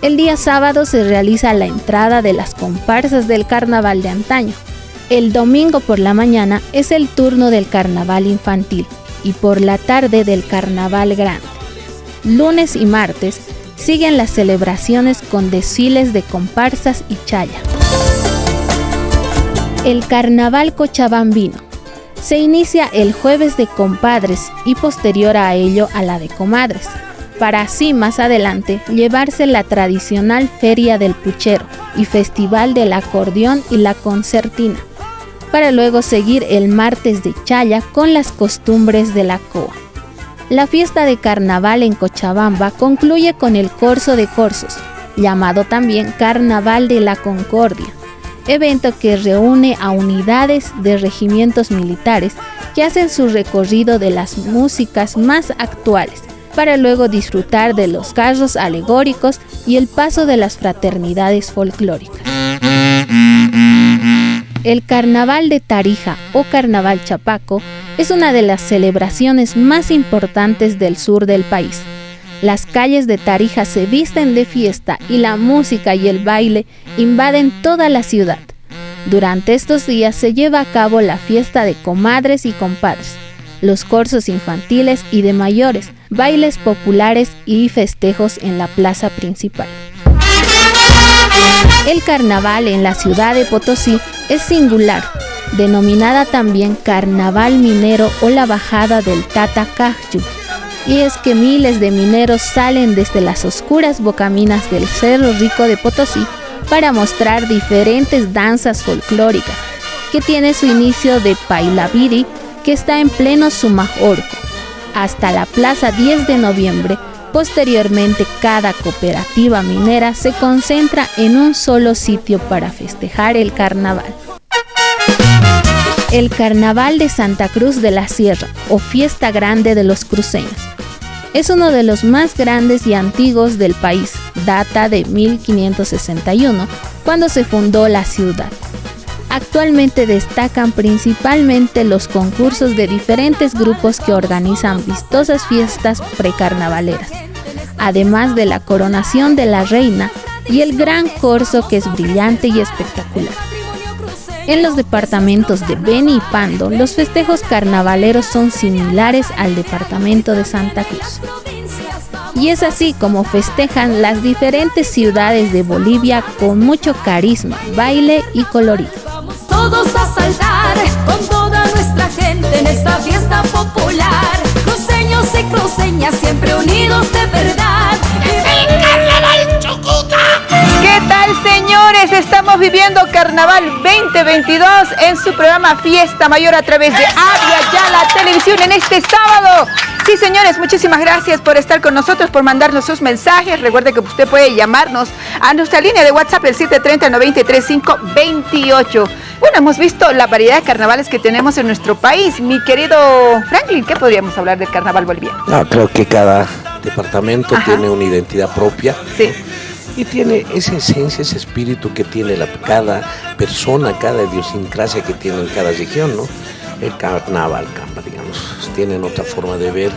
El día sábado se realiza la entrada de las comparsas del carnaval de antaño. El domingo por la mañana es el turno del carnaval infantil y por la tarde del Carnaval Grande. Lunes y martes siguen las celebraciones con desfiles de comparsas y chaya. El Carnaval Cochabambino se inicia el jueves de compadres y posterior a ello a la de comadres, para así más adelante llevarse la tradicional Feria del Puchero y Festival del Acordeón y la Concertina para luego seguir el martes de Chaya con las costumbres de la COA. La fiesta de carnaval en Cochabamba concluye con el Corso de Corsos, llamado también Carnaval de la Concordia, evento que reúne a unidades de regimientos militares que hacen su recorrido de las músicas más actuales, para luego disfrutar de los carros alegóricos y el paso de las fraternidades folclóricas. El Carnaval de Tarija o Carnaval Chapaco es una de las celebraciones más importantes del sur del país. Las calles de Tarija se visten de fiesta y la música y el baile invaden toda la ciudad. Durante estos días se lleva a cabo la fiesta de comadres y compadres, los cursos infantiles y de mayores, bailes populares y festejos en la plaza principal. El carnaval en la ciudad de Potosí es singular, denominada también Carnaval Minero o la Bajada del Tata Cajyu. Y es que miles de mineros salen desde las oscuras bocaminas del Cerro Rico de Potosí para mostrar diferentes danzas folclóricas, que tiene su inicio de Pailaviri, que está en pleno Sumajorco, hasta la Plaza 10 de Noviembre. Posteriormente, cada cooperativa minera se concentra en un solo sitio para festejar el carnaval. El Carnaval de Santa Cruz de la Sierra o Fiesta Grande de los Cruceños es uno de los más grandes y antiguos del país, data de 1561, cuando se fundó la ciudad. Actualmente destacan principalmente los concursos de diferentes grupos que organizan vistosas fiestas precarnavaleras, además de la coronación de la reina y el gran corso que es brillante y espectacular. En los departamentos de Beni y Pando, los festejos carnavaleros son similares al departamento de Santa Cruz. Y es así como festejan las diferentes ciudades de Bolivia con mucho carisma, baile y colorido. Todos a saltar con toda nuestra gente en esta fiesta popular. Cruceños y cruceñas siempre unidos de verdad. ¡El carnaval ¿Qué tal, señores? Estamos viviendo Carnaval 2022 en su programa Fiesta Mayor a través de Avia Ya la Televisión en este sábado. Sí, señores, muchísimas gracias por estar con nosotros, por mandarnos sus mensajes. Recuerde que usted puede llamarnos a nuestra línea de WhatsApp, el 730-935-28. Bueno, hemos visto la variedad de carnavales que tenemos en nuestro país. Mi querido Franklin, ¿qué podríamos hablar del carnaval boliviano? No, creo que cada departamento tiene una identidad propia. Sí y tiene esa esencia, ese espíritu que tiene la, cada persona, cada idiosincrasia que tiene en cada región, ¿no? El carnaval, digamos, tienen otra forma de ver,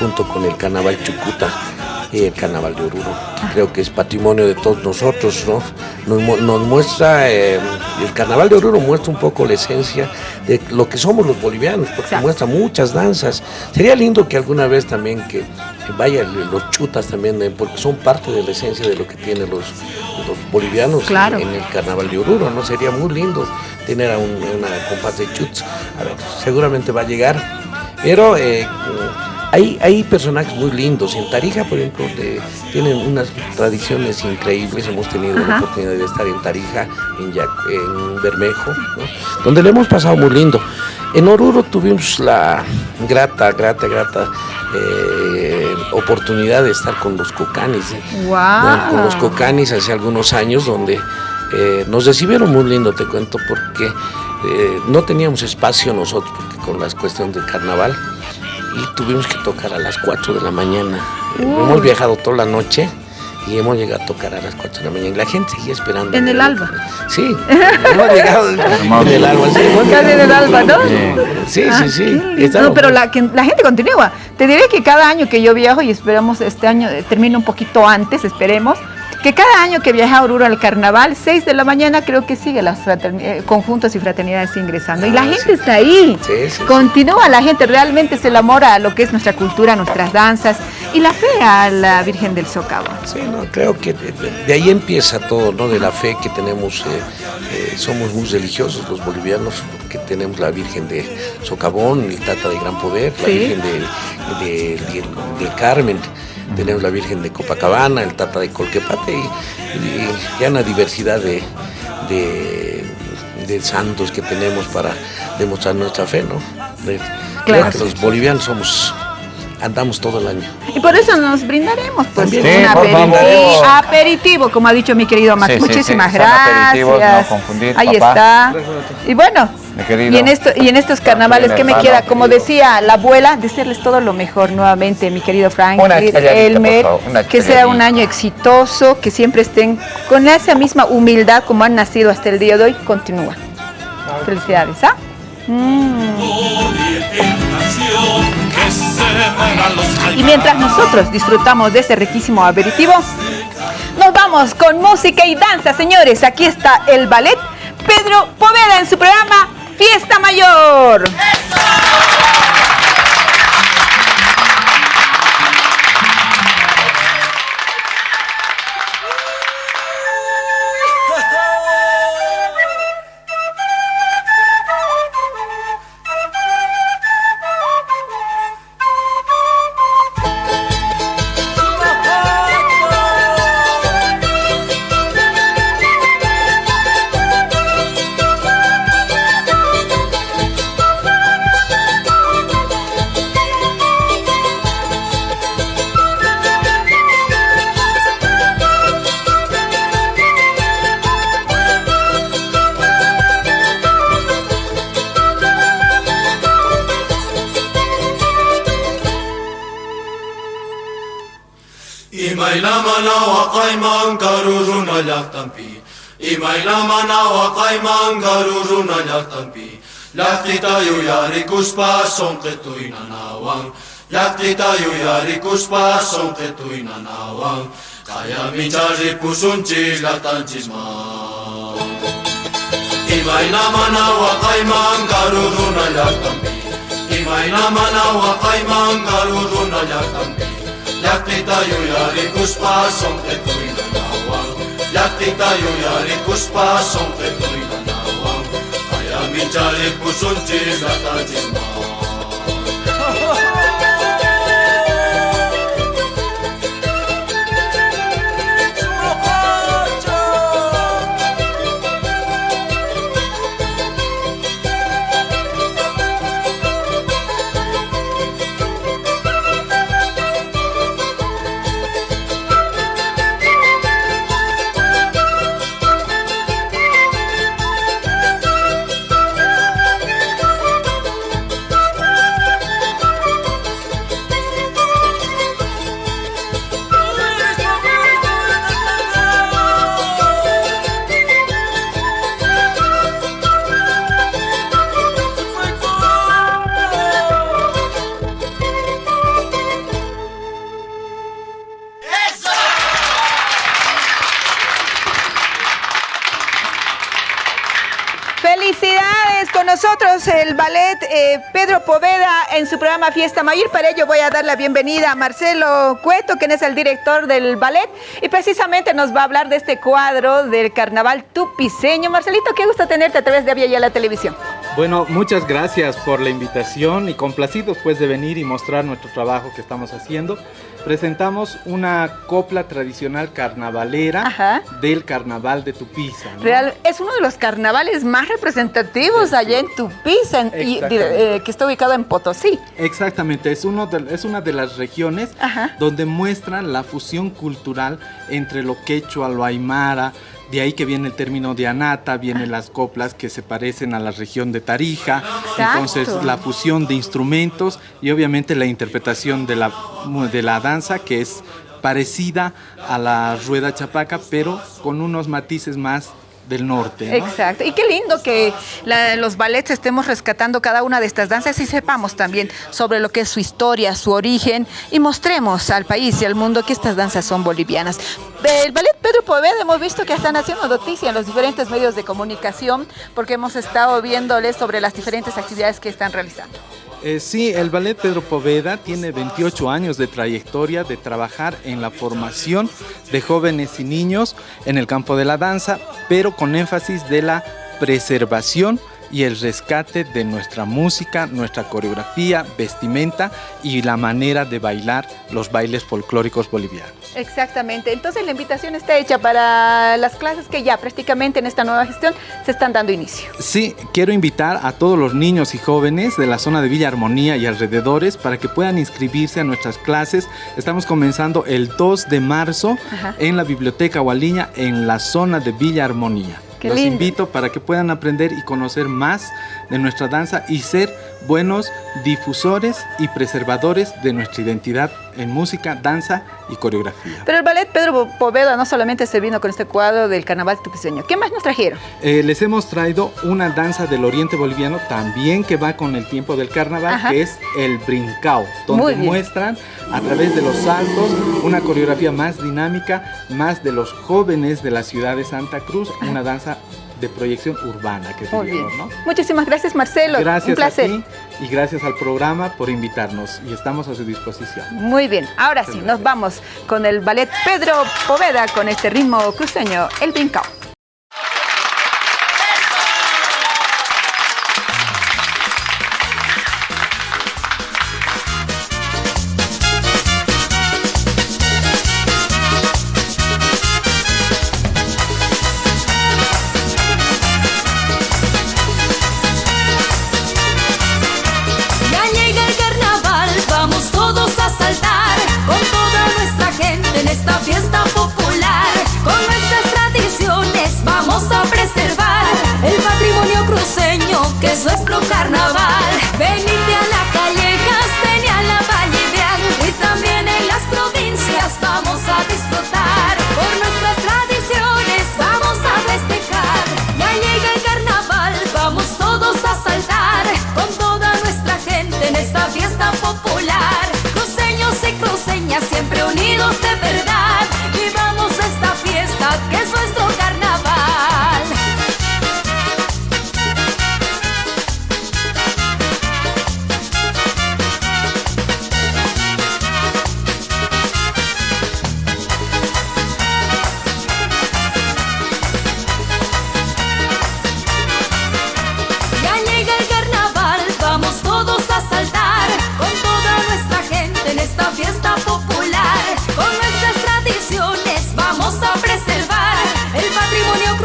junto con el carnaval Chucuta y el carnaval de Oruro. Creo que es patrimonio de todos nosotros, ¿no? Nos, muestra, eh, el carnaval de Oruro muestra un poco la esencia de lo que somos los bolivianos, porque muestra muchas danzas. Sería lindo que alguna vez también que vaya los chutas también, eh, porque son parte de la esencia de lo que tienen los, bolivianos en, el carnaval de Oruro, ¿no? Sería muy lindo tener a una compás de chuts. A ver, seguramente va a llegar, pero eh, hay, hay personajes muy lindos. En Tarija, por ejemplo, tienen unas tradiciones increíbles. Hemos tenido la oportunidad de estar en Tarija, en, en Bermejo, donde le hemos pasado muy lindo. En Oruro tuvimos la grata, grata, grata eh, oportunidad de estar con los cocanis. Con los cocanis hace algunos años, donde eh, nos recibieron muy lindo, te cuento, porque eh, no teníamos espacio nosotros, porque con la cuestión del carnaval y tuvimos que tocar a las 4 de la mañana. Hemos viajado toda la noche y hemos llegado a tocar a las 4 de la mañana y la gente seguía esperando. (laughs) ¿En el alba? Sí, hemos llegado en el alba. Sí, en el alba, ¿no? Sí, sí, sí. No, pero la, la gente continúa. Te diré que cada año que yo viajo y esperamos este año eh, termine un poquito antes, esperemos, que cada año que viaja a Oruro al carnaval, 6 de la mañana creo que sigue las eh, conjuntos y fraternidades ingresando. y la ah, gente está ahí. Continúa la gente, realmente se enamora a lo que es nuestra cultura, nuestras danzas y la fe a la Virgen del Socavo. Sí, no, creo que de, ahí empieza todo, ¿no? De la fe que tenemos, eh, eh, somos muy religiosos los bolivianos, porque tenemos la Virgen de Socavón, el Tata de Gran Poder, la Virgen de, de Carmen tenemos la Virgen de Copacabana, el Tata de Colquepate y, ya una diversidad de, de, santos que tenemos para demostrar nuestra fe, ¿no? claro. que los bolivianos somos andamos todo el año. Y por eso nos brindaremos pues un aperitivo, como ha dicho mi querido Max. Muchísimas gracias. Ahí está. Y bueno, y en, esto, y en estos carnavales, ¿qué me queda? Como decía la abuela, desearles todo lo mejor nuevamente, mi querido Frank, Elmer, que sea un año exitoso, que siempre estén con esa misma humildad como han nacido hasta el día de hoy, continúa. Felicidades, ¿ah? Mm. Y mientras nosotros disfrutamos de ese riquísimo aperitivo, nos vamos con música y danza, señores. Aquí está el ballet Pedro Poveda en su programa Fiesta Mayor. لاتمبي اي ماي لا مانا وا قاي مان غارو رو نا لاتمبي لاتيتا يو يا ريكوس با سون تتو اي نانا وان لاتيتا يو يا ريكوس با سون تتو اي نانا وان كايا مي تشاري بوسون تشي لاتان تشي ما اي ماي لا مانا وا قاي Γιατί τα γιοιαρικού σπάσουν και τον γανάουα. Καλά, μην τσαρικού σου τσίζα τα τσιμάουα. Pedro Poveda en su programa Fiesta Mayor. Para ello voy a dar la bienvenida a Marcelo Cueto, quien es el director del ballet y precisamente nos va a hablar de este cuadro del carnaval tupiceño. Marcelito, qué gusto tenerte a través de Avia la televisión. Bueno, muchas gracias por la invitación y complacidos pues de venir y mostrar nuestro trabajo que estamos haciendo. Presentamos una copla tradicional carnavalera Ajá. del carnaval de Tupiza. ¿no? Real, es uno de los carnavales más representativos allá en Tupiza, en- y, eh, que está ubicado en Potosí. Exactamente, es, uno de- es una de las regiones Ajá. donde muestran la fusión cultural entre lo quechua, lo aymara, de ahí que viene el término de anata, vienen las coplas que se parecen a la región de Tarija, entonces la fusión de instrumentos y obviamente la interpretación de la, de la danza que es parecida a la rueda chapaca, pero con unos matices más del norte. ¿no? Exacto. Y qué lindo que los ballets estemos rescatando cada una de estas danzas y sepamos también sobre lo que es su historia, su origen y mostremos al país y al mundo que estas danzas son bolivianas. El ballet Pedro Poveda hemos visto que están haciendo noticia en los diferentes medios de comunicación porque hemos estado viéndoles sobre las diferentes actividades que están realizando. Eh, sí, el Ballet Pedro Poveda tiene 28 años de trayectoria de trabajar en la formación de jóvenes y niños en el campo de la danza, pero con énfasis de la preservación y el rescate de nuestra música, nuestra coreografía, vestimenta y la manera de bailar los bailes folclóricos bolivianos. Exactamente. Entonces la invitación está hecha para las clases que ya prácticamente en esta nueva gestión se están dando inicio. Sí, quiero invitar a todos los niños y jóvenes de la zona de Villa Armonía y alrededores para que puedan inscribirse a nuestras clases. Estamos comenzando el 2 de marzo Ajá. en la Biblioteca Hualiña en la zona de Villa Armonía. Qué Los lindo. invito para que puedan aprender y conocer más de nuestra danza y ser buenos difusores y preservadores de nuestra identidad en música, danza y coreografía. Pero el ballet Pedro Poveda no solamente se vino con este cuadro del carnaval tupiceño. ¿Qué más nos trajeron? Eh, les hemos traído una danza del oriente boliviano también que va con el tiempo del carnaval, Ajá. que es el brincao, donde muestran a través de los saltos una coreografía más dinámica, más de los jóvenes de la ciudad de Santa Cruz, una danza de proyección urbana que Muy diríamos, bien. ¿no? Muchísimas gracias, Marcelo. Gracias Un placer. a ti y gracias al programa por invitarnos y estamos a su disposición. Muy bien, ahora sí, nos vamos con el ballet Pedro Poveda con este ritmo cruceño, el brincao. Nuestro carnaval. Venite a la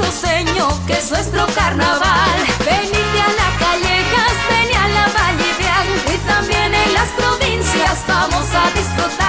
cruceño, que es nuestro carnaval. Venite a la callejas, ven a la Valle y también en las provincias vamos a disfrutar.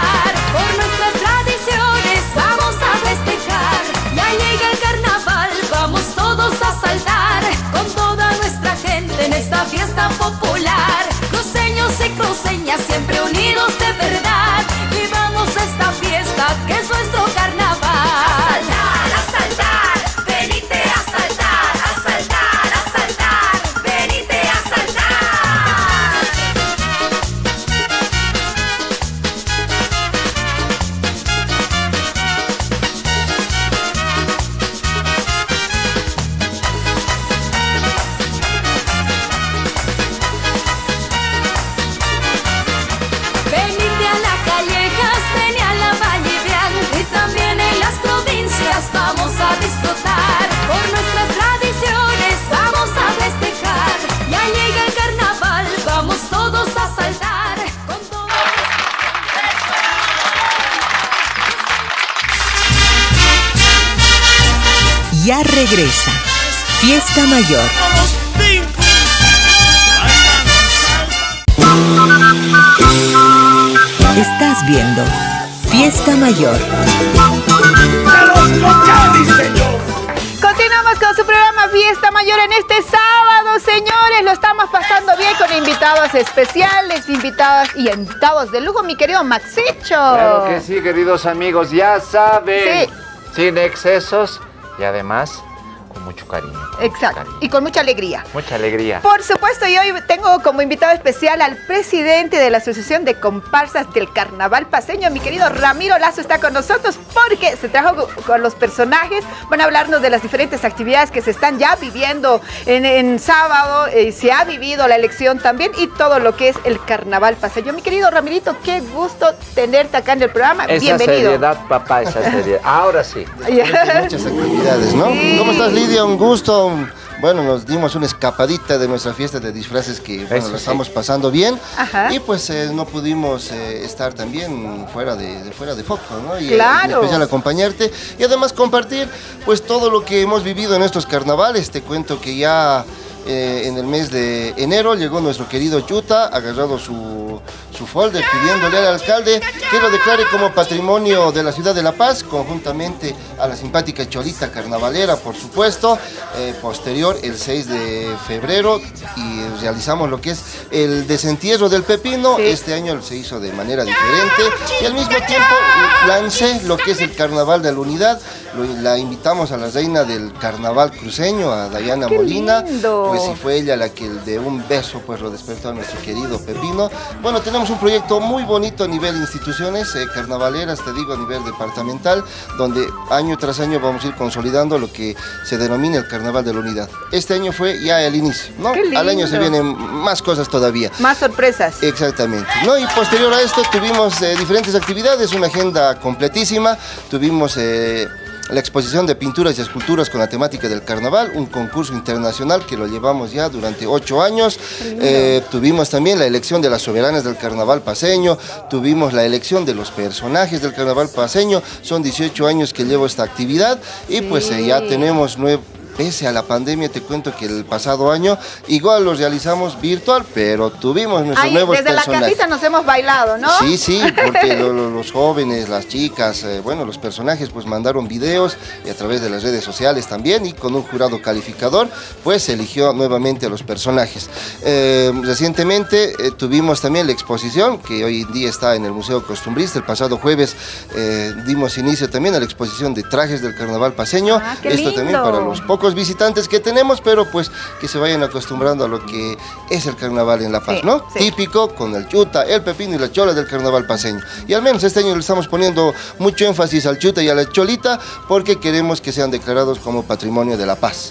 Fiesta Mayor. Estás viendo Fiesta Mayor. Continuamos con su programa Fiesta Mayor en este sábado, señores. Lo estamos pasando bien con invitados especiales, invitados y invitados de lujo, mi querido Maxicho. Claro que sí, queridos amigos, ya saben. Sin excesos y además. Exacto. Y con mucha alegría. Mucha alegría. Por supuesto, y hoy tengo como invitado especial al presidente de la Asociación de Comparsas del Carnaval Paseño, mi querido Ramiro Lazo está con nosotros porque se trajo co- con los personajes, van a hablarnos de las diferentes actividades que se están ya viviendo en, en sábado, eh, se ha vivido la elección también y todo lo que es el Carnaval Paseño. Mi querido Ramirito, qué gusto tenerte acá en el programa, Esa bienvenido. seriedad, papá, esa seriedad. Ahora sí. (laughs) Muchas actividades, ¿no? ¿Cómo estás, Lidia? Un gusto. Bueno, nos dimos una escapadita de nuestra fiesta de disfraces que, bueno, Eso la sí. estamos pasando bien. Ajá. Y pues eh, no pudimos eh, estar también fuera de, de fuera de foco, ¿no? Y, eh, Claro. En especial acompañarte y además compartir pues todo lo que hemos vivido en estos carnavales. Te cuento que ya eh, en el mes de enero llegó nuestro querido Chuta, agarrado su, su folder pidiéndole al alcalde que lo declare como patrimonio de la ciudad de La Paz, conjuntamente a la simpática Cholita Carnavalera, por supuesto. Eh, posterior, el 6 de febrero, y realizamos lo que es el desentierro del pepino. Este año se hizo de manera diferente y al mismo tiempo lancé lo que es el carnaval de la unidad. Lo- la invitamos a la reina del carnaval cruceño, a Dayana Molina. lindo. Pues y fue ella la que de un beso pues lo despertó a nuestro querido Pepino. Bueno, tenemos un proyecto muy bonito a nivel instituciones, eh, carnavaleras, te digo, a nivel departamental, donde año tras año vamos a ir consolidando lo que se denomina el carnaval de la unidad. Este año fue ya el inicio, ¿no? Al año se vienen más cosas todavía. Más sorpresas. Exactamente. ¿no? Y posterior a esto tuvimos eh, diferentes actividades, una agenda completísima. Tuvimos eh, la exposición de pinturas y esculturas con la temática del carnaval, un concurso internacional que lo llevamos ya durante ocho años. Eh, tuvimos también la elección de las soberanas del carnaval paseño, tuvimos la elección de los personajes del carnaval paseño. Son 18 años que llevo esta actividad y pues eh, ya tenemos nueve pese a la pandemia, te cuento que el pasado año igual lo realizamos virtual, pero tuvimos nuestros Ay, nuevos desde la personajes. casita nos hemos bailado, ¿no? Sí, sí, porque (laughs) lo- lo- los jóvenes, las chicas, eh, bueno, los personajes pues mandaron videos y a través de las redes sociales también y con un jurado calificador pues se eligió nuevamente a los personajes. Eh, recientemente eh, tuvimos también la exposición que hoy en día está en el Museo Costumbrista. El pasado jueves dimos inicio también a la exposición de trajes del carnaval paseño. Ah, qué Esto también para los pocos visitantes que tenemos, pero pues que se vayan acostumbrando a lo que es el carnaval en La Paz, Sí, ¿no? sí. Típico con el chuta, el pepino y la chola del carnaval paseño. Y al menos este año le estamos poniendo mucho énfasis al chuta y a la cholita porque queremos que sean declarados como patrimonio de La Paz.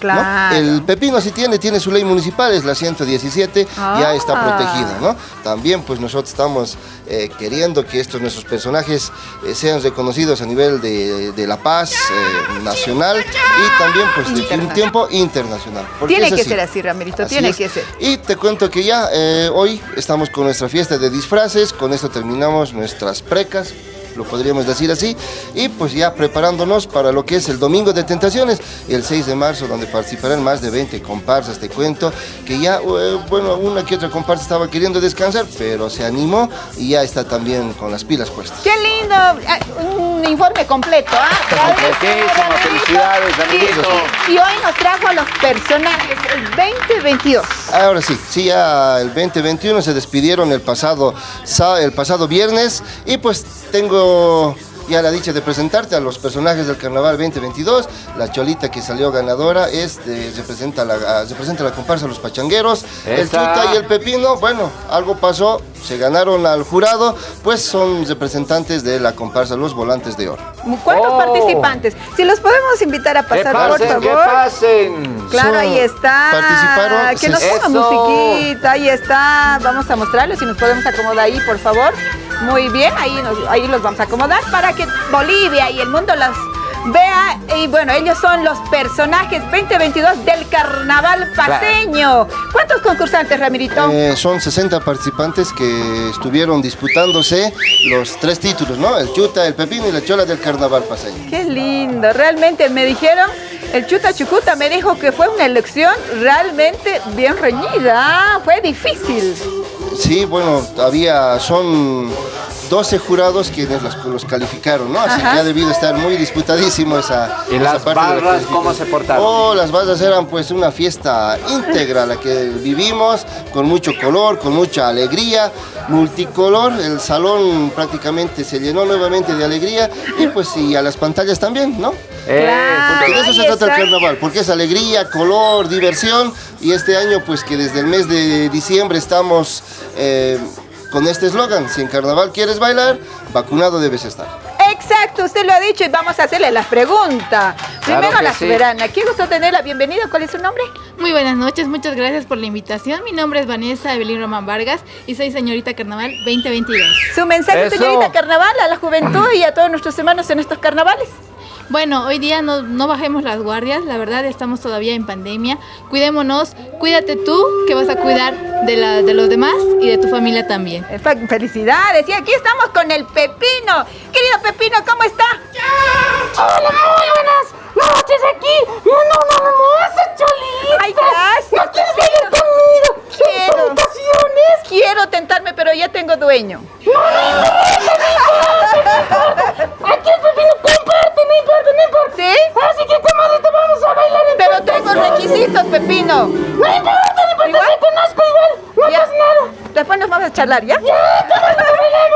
El pepino sí tiene, tiene su ley municipal, es la 117, ya está Ah. protegida, ¿no? También pues nosotros estamos eh, queriendo que estos nuestros personajes eh, sean reconocidos a nivel de, de La Paz eh, nacional y también pues de un Internacional. tiempo internacional. Tiene que así. ser así, Ramirito, Así tiene es. que ser. Y te cuento que ya eh, hoy estamos con nuestra fiesta de disfraces, con esto terminamos nuestras precas. Lo podríamos decir así, y pues ya preparándonos para lo que es el Domingo de Tentaciones, el 6 de marzo, donde participarán más de 20 comparsas, te cuento, que ya, eh, bueno, una que otra comparsa estaba queriendo descansar, pero se animó y ya está también con las pilas puestas. ¡Qué lindo! Ah, un informe completo, ¿ah? felicidades, amiguitos. Y hoy nos trajo a los personajes, el 2022. Ahora sí, sí, ya el 2021 se despidieron el pasado, el pasado viernes y pues tengo ya la dicha de presentarte a los personajes del Carnaval 2022. La Cholita que salió ganadora es representa, la, representa la comparsa Los Pachangueros. El Chuta y el Pepino, bueno, algo pasó, se ganaron al jurado, pues son representantes de la comparsa Los Volantes de Oro. ¿Cuántos oh. participantes? Si los podemos invitar a pasar, por favor. Que pasen. Claro, ahí está. Participaron. Que nos ponga musiquita, ahí está. Vamos a mostrarles si nos podemos acomodar ahí, por favor. Muy bien, ahí, ahí los vamos a acomodar para que Bolivia y el mundo los vea. Y bueno, ellos son los personajes 2022 del Carnaval Paseño. ¿Cuántos concursantes, Ramirito? Eh, son 60 participantes que estuvieron disputándose los tres títulos, ¿no? El Chuta, el Pepino y la Chola del Carnaval Paseño. Qué lindo, realmente me dijeron, el Chuta Chucuta me dijo que fue una elección realmente bien reñida, fue difícil. Sí, bueno, había, son 12 jurados quienes los, calificaron, ¿no? Así que ha debido estar muy disputadísimo esa, ¿Y las barras cómo se portaron? Oh, las barras eran pues una fiesta íntegra la que vivimos, con mucho color, con mucha alegría, multicolor, el salón prácticamente se llenó nuevamente de alegría y pues sí, a las pantallas también, ¿no? Claro, porque de eso se trata el carnaval, porque es alegría, color, diversión y este año pues que desde el mes de diciembre estamos eh, con este eslogan, si en carnaval quieres bailar, vacunado debes estar. Exacto, usted lo ha dicho y vamos a hacerle la pregunta. Primero a la soberana, qué gusto tenerla, bienvenida, ¿cuál es su nombre? Muy buenas noches, muchas gracias por la invitación. Mi nombre es Vanessa Evelyn Román Vargas y soy señorita Carnaval 2022. Su mensaje, señorita Carnaval, a la juventud y a todos nuestros hermanos en estos carnavales. Bueno, hoy día no, no, bajemos las guardias, la verdad estamos todavía en pandemia. Cuidémonos, cuídate tú, que vas a cuidar de, la, de los demás y de tu familia también. Felicidades, y aquí estamos con el Pepino. Querido Pepino, ¿cómo está? Hola, muy buenas noches aquí. No, no, no, hermosa cholita. Ay, gracias. ¿No quieres venir conmigo? Quiero. Quiero tentarme, pero ya tengo dueño. No, no no Aquí el Pepino comparte, no importa, no importa. ¿Sí? Así que, comadre, te vamos a bailar en Pero tengo requisitos, Pepino. No importa, no importa, te conozco igual. No pasa nada. Después nos vamos a charlar, ¿ya? Ya,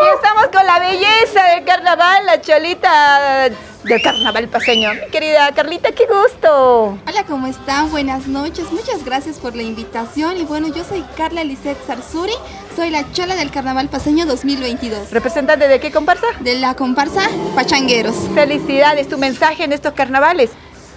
Y estamos con la belleza del carnaval, la cholita del carnaval paseño. Mi querida Carlita, qué gusto. Hola, ¿cómo están? Buenas noches. Muchas gracias por la invitación. Y bueno, yo soy Carla Lisette Sarsuri. Soy la chola del carnaval paseño 2022. ¿Representante de qué comparsa? De la comparsa Pachangueros. Felicidades. ¿Tu mensaje en estos carnavales?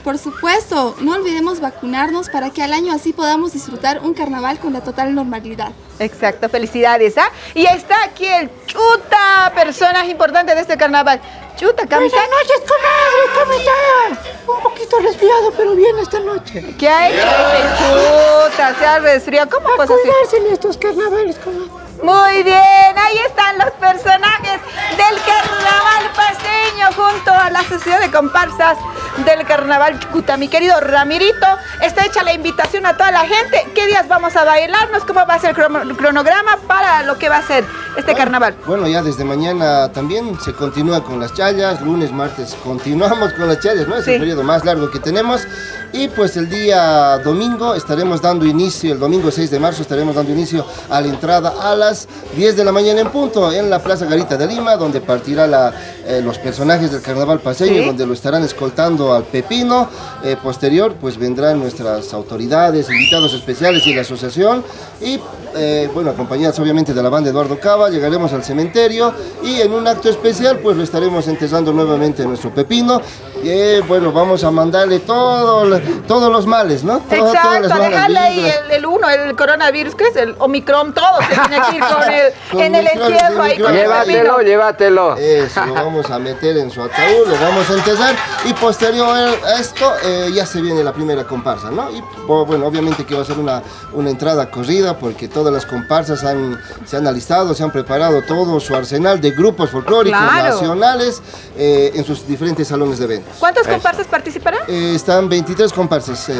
Por supuesto, no olvidemos vacunarnos para que al año así podamos disfrutar un carnaval con la total normalidad. Exacto, felicidades, ¿ah? Y está aquí el Chuta, personaje importante de este carnaval. Chuta, Buenas noches, comadre, ¿cómo está? Un poquito resfriado, pero bien esta noche. ¿Qué hay? Chuta, se ha resfriado. ¿Cómo A cuidarse en estos carnavales, comadre. Muy bien, ahí están los personajes del carnaval paseño junto a la sociedad de comparsas del carnaval Chucuta. Mi querido Ramirito, está hecha la invitación a toda la gente. ¿Qué días vamos a bailarnos? ¿Cómo va a ser el cronograma para lo que va a ser este carnaval? Bueno, ya desde mañana también se continúa con las chayas, lunes, martes continuamos con las chayas, ¿no? Es el periodo más largo que tenemos. Y pues el día domingo estaremos dando inicio, el domingo 6 de marzo estaremos dando inicio a la entrada a las 10 de la mañana en punto en la Plaza Garita de Lima, donde partirá la, eh, los personajes del carnaval paseño, donde lo estarán escoltando al Pepino. Eh, posterior, pues vendrán nuestras autoridades, invitados especiales y la asociación. Y eh, bueno, acompañados obviamente de la banda Eduardo Cava, llegaremos al cementerio y en un acto especial, pues lo estaremos enterrando nuevamente nuestro Pepino Y bueno, vamos a mandarle todo, todos los males, ¿no? Exacto, dejarle ahí el, uno, el coronavirus, que es el Omicron, todo se tiene que ir con el, (laughs) en el entierro ahí con Llévatelo, llévatelo. Eso, lo vamos a meter en su ataúd, lo vamos a enterrar y posterior a esto eh, ya se viene la primera comparsa, ¿no? Y bueno, obviamente que va a ser una, una entrada corrida porque todas las comparsas han, se han alistado, se han preparado todo su arsenal de grupos folclóricos nacionales eh, en sus diferentes salones de eventos. ¿Cuántas comparsas participarán? Eh, están 23 comparsas eh,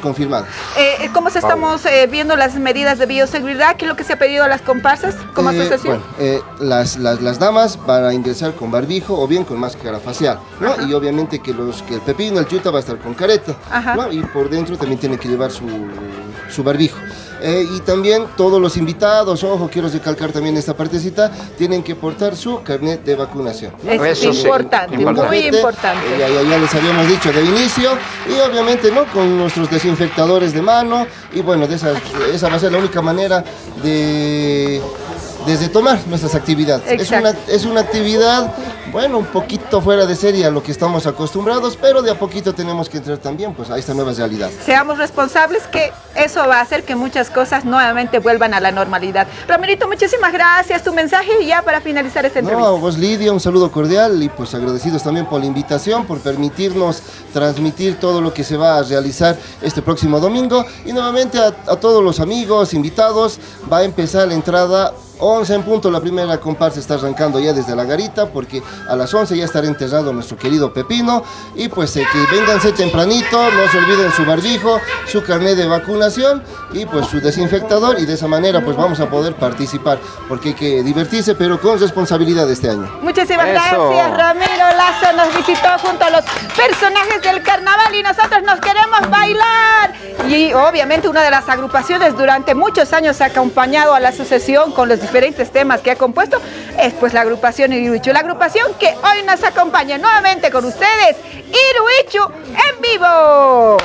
confirmadas. Eh, ¿Cómo se estamos viendo las medidas de bioseguridad? ¿Qué es lo que se ha pedido a las comparsas como asociación? Bueno, las, las, las, damas van a ingresar con barbijo o bien con máscara facial, ¿no? Y obviamente que, los, que el pepino, el chuta va a estar con careta, ¿no? Y por dentro también tiene que llevar su, su barbijo. Eh, y también todos los invitados, ojo, quiero recalcar también esta partecita, tienen que portar su carnet de vacunación. Es importante, muy importante. Eh, ya, ya, les habíamos dicho de inicio, y obviamente no con nuestros desinfectadores de mano, y bueno, de esa, esa va a ser la única manera de desde tomar nuestras actividades. Es una, es una actividad, bueno, un poquito fuera de serie a lo que estamos acostumbrados, pero de a poquito tenemos que entrar también pues, a esta nueva realidad. Seamos responsables que eso va a hacer que muchas cosas nuevamente vuelvan a la normalidad. Romerito, muchísimas gracias. Tu mensaje ya para finalizar esta entrevista. No, vos Lidia, un saludo cordial y pues agradecidos también por la invitación, por permitirnos transmitir todo lo que se va a realizar este próximo domingo. Y nuevamente a, a todos los amigos, invitados, va a empezar la entrada 11 en punto, la primera comparsa está arrancando ya desde la garita porque a las 11 ya estará enterrado nuestro querido Pepino. Y pues eh, que vénganse tempranito, no se olviden su barbijo, su carnet de vacunación y pues su desinfectador. Y de esa manera pues vamos a poder participar porque hay que divertirse pero con responsabilidad este año. Muchísimas gracias Ramiro Lazo nos visitó junto a los personajes del carnaval y nosotros nos queremos bailar. Y obviamente una de las agrupaciones durante muchos años ha acompañado a la asociación con los diferentes temas que ha compuesto es pues la agrupación Iruichu. La agrupación que hoy nos acompaña nuevamente con ustedes, Iruichu en vivo.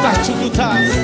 Tá tudo tá.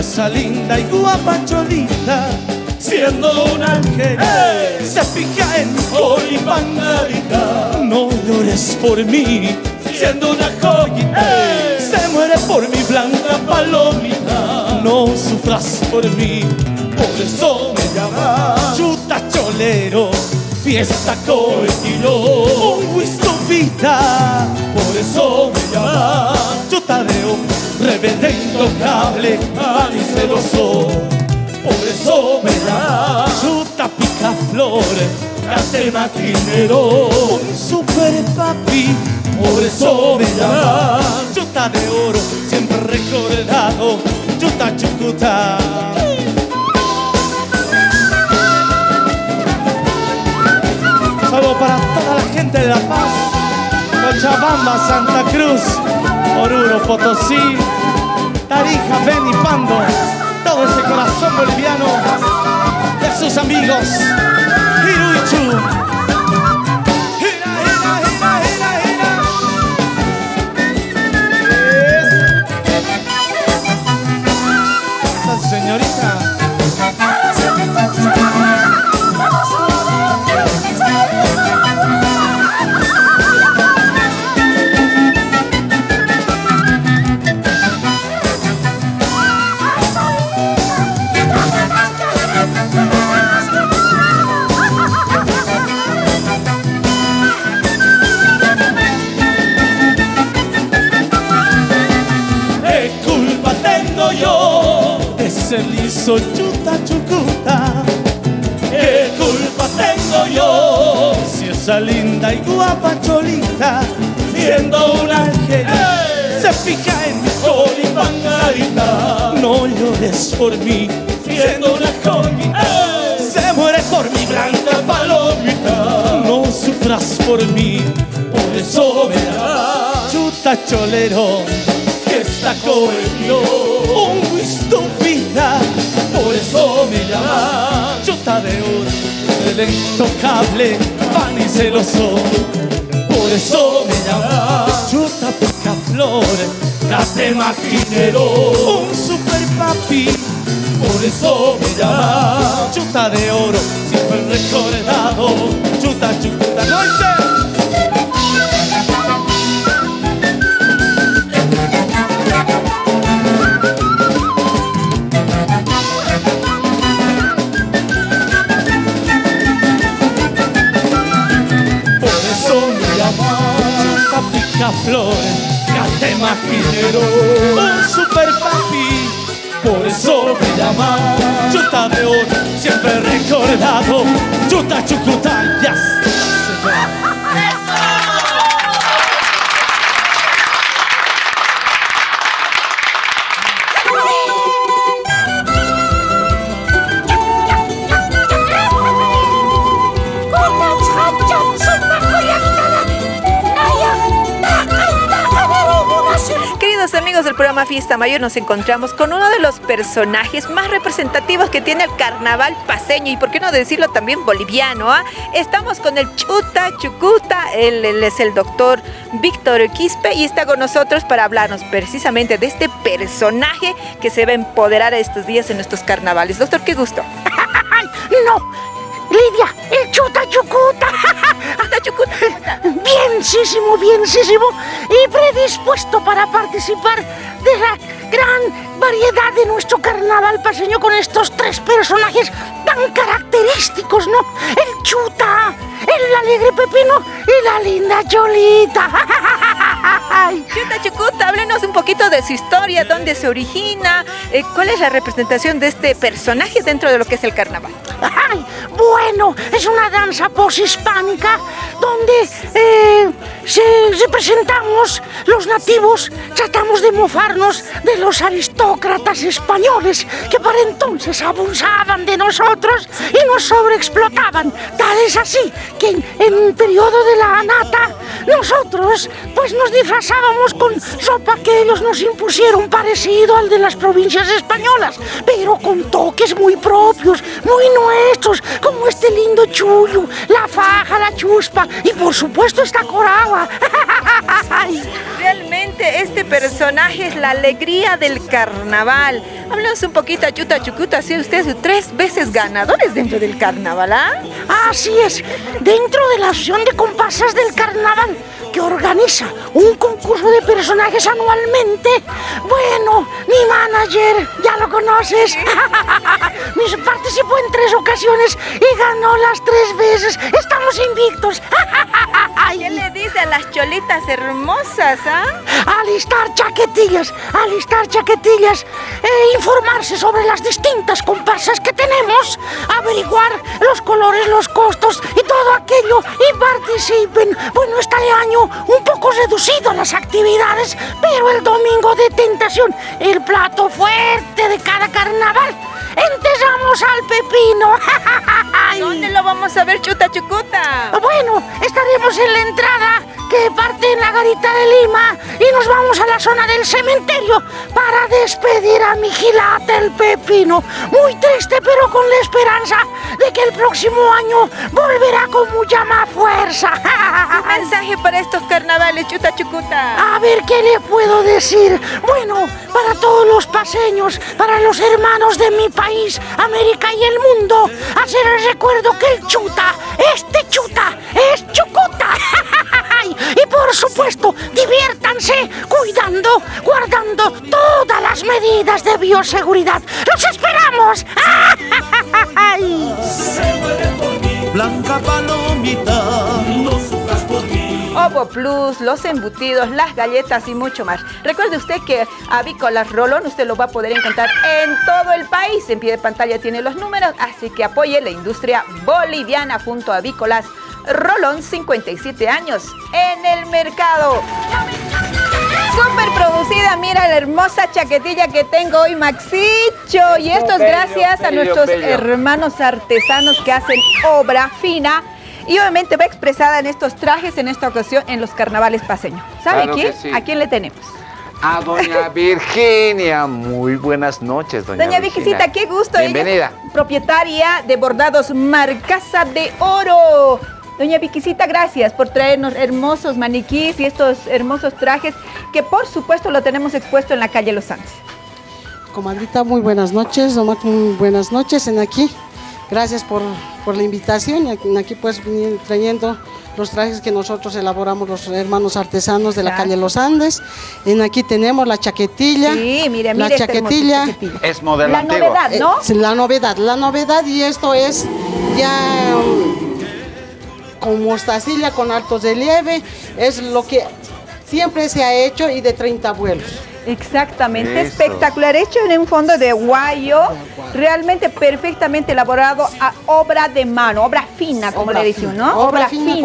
Esa linda y guapa cholita, siendo un ángel, se fija en hoy pangarita. No llores por mí, siendo una joyita, se muere por mi blanca palomita. No sufras por mí, por eso me llama chuta cholero, fiesta con un whisky por eso me llama chuta de rebelde intocable, y celoso. Por eso me da chuta pica flores, cate maquinero, super papi. Por eso me llama chuta de oro, siempre recordado, chuta chucuta. Saludo para toda la gente de La Paz, Cochabamba, Santa Cruz, Oruro, Potosí, Tarija, Beni, Pando, todo ese corazón boliviano de sus amigos, Hiruichu. Cholero que está conmigo un gusto vida, por eso me llama de oro, el intocable, pan y celoso, por eso me llama chuta pica flores, cate maquinero, un super papi, por eso me llama chuta de oro, siempre recordado, chuta chuta noche. Flores, maquinero, un super papi. Por eso me llama. Chuta de oro, siempre recordado, chuta chucuta, ya Mayor, nos encontramos con uno de los personajes más representativos que tiene el carnaval paseño y por qué no decirlo también boliviano. ¿ah? Estamos con el Chuta Chucuta, él, es el doctor Víctor Quispe y está con nosotros para hablarnos precisamente de este personaje que se va a empoderar estos días en nuestros carnavales. Doctor, qué gusto. (laughs) ¡No! Lidia, el chuta (laughs) chucuta. Bienísimo, bienísimo. Y predispuesto para participar de la gran variedad de nuestro carnaval paseño con estos tres personajes tan característicos, ¿no? El chuta, el alegre pepino y la linda cholita. (laughs) Chuta Chucuta, háblenos un poquito de su historia, dónde se origina, eh, cuál es la representación de este personaje dentro de lo que es el carnaval. Ay, bueno, es una danza poshispánica donde eh, se representamos los nativos, tratamos de mofarnos de los aristócratas españoles que para entonces abusaban de nosotros y nos sobreexplotaban. Tal es así que en, el periodo de la anata nosotros pues nos disfrazábamos con ropa que ellos nos impusieron parecido al de las provincias españolas, pero con toques muy propios, muy nuestros, como este lindo chullo, la faja, la chuspa y por supuesto esta coragua. (laughs) Realmente este personaje es la alegría del carnaval. Háblanos un poquito, Chuta Chucuta, si ustedes tres veces ganadores dentro del carnaval, ¿ah? Así es, dentro de la asociación de comparsas del carnaval que organiza un concurso de personajes anualmente. Bueno, mi manager, ya lo conoces, (laughs) Mis participó en tres ocasiones y ganó las tres veces. Estamos invictos. (laughs) ¿Qué le dice a las cholitas hermosas, ah? Alistar chaquetillas, alistar chaquetillas, e informarse sobre las distintas comparsas que tenemos, averiguar los colores, los costos y todo aquello y participen. Bueno, este año un poco reducido las actividades, pero el domingo de tentación, el plato fuerte de cada carnaval. Enterramos al pepino. (laughs) ¿Dónde lo vamos a ver, Chuta Chucuta? Bueno, estaremos en la entrada que parte en la garita de Lima y nos vamos a la zona del cementerio para despedir a mi gilate el pepino. Muy triste, pero con la esperanza de que el próximo año volverá con mucha más fuerza. (laughs) Un mensaje para estos carnavales, Chuta Chucuta. A ver qué le puedo decir. Bueno, para todos los paseños, para los hermanos de mi país, América y el mundo, hacer el recuerdo que el chuta, este chuta, es chucuta. (laughs) y por supuesto, diviértanse cuidando, guardando todas las medidas de bioseguridad. ¡Los esperamos! (laughs) Blanca palomita, Coco Plus, los embutidos, las galletas y mucho más. Recuerde usted que Avícolas Rolón usted lo va a poder encontrar en todo el país. En pie de pantalla tiene los números, así que apoye la industria boliviana junto a Avícolas Rolón, 57 años en el mercado. Súper producida, mira la hermosa chaquetilla que tengo hoy, Maxicho. Y esto es gracias a nuestros hermanos artesanos que hacen obra fina. Y obviamente va expresada en estos trajes, en esta ocasión, en los carnavales paseños. ¿Sabe quién? ¿A quién le tenemos? A doña (laughs) Virginia. Muy buenas noches, doña, doña Virginia. qué gusto. Bienvenida. propietaria de bordados Marcasa de Oro. Doña Viquisita, gracias por traernos hermosos maniquís y estos hermosos trajes que por supuesto lo tenemos expuesto en la calle Los Andes. Comadrita, muy buenas noches, muy buenas noches en aquí. Gracias por, la invitación y aquí pues venir trayendo los trajes que nosotros elaboramos los hermanos artesanos de la calle Los Andes. En aquí tenemos la chaquetilla. Sí, mire, mire la este chaquetilla. Es modelo La novedad, ¿no? la novedad, la novedad y esto es ya con mostacilla, con altos de relieve, es lo que siempre se ha hecho y de 30 vuelos. Exactamente, espectacular, hecho en un fondo de guayo, realmente perfectamente elaborado a obra de mano, obra fina, como le dicen, ¿no? Obra, fina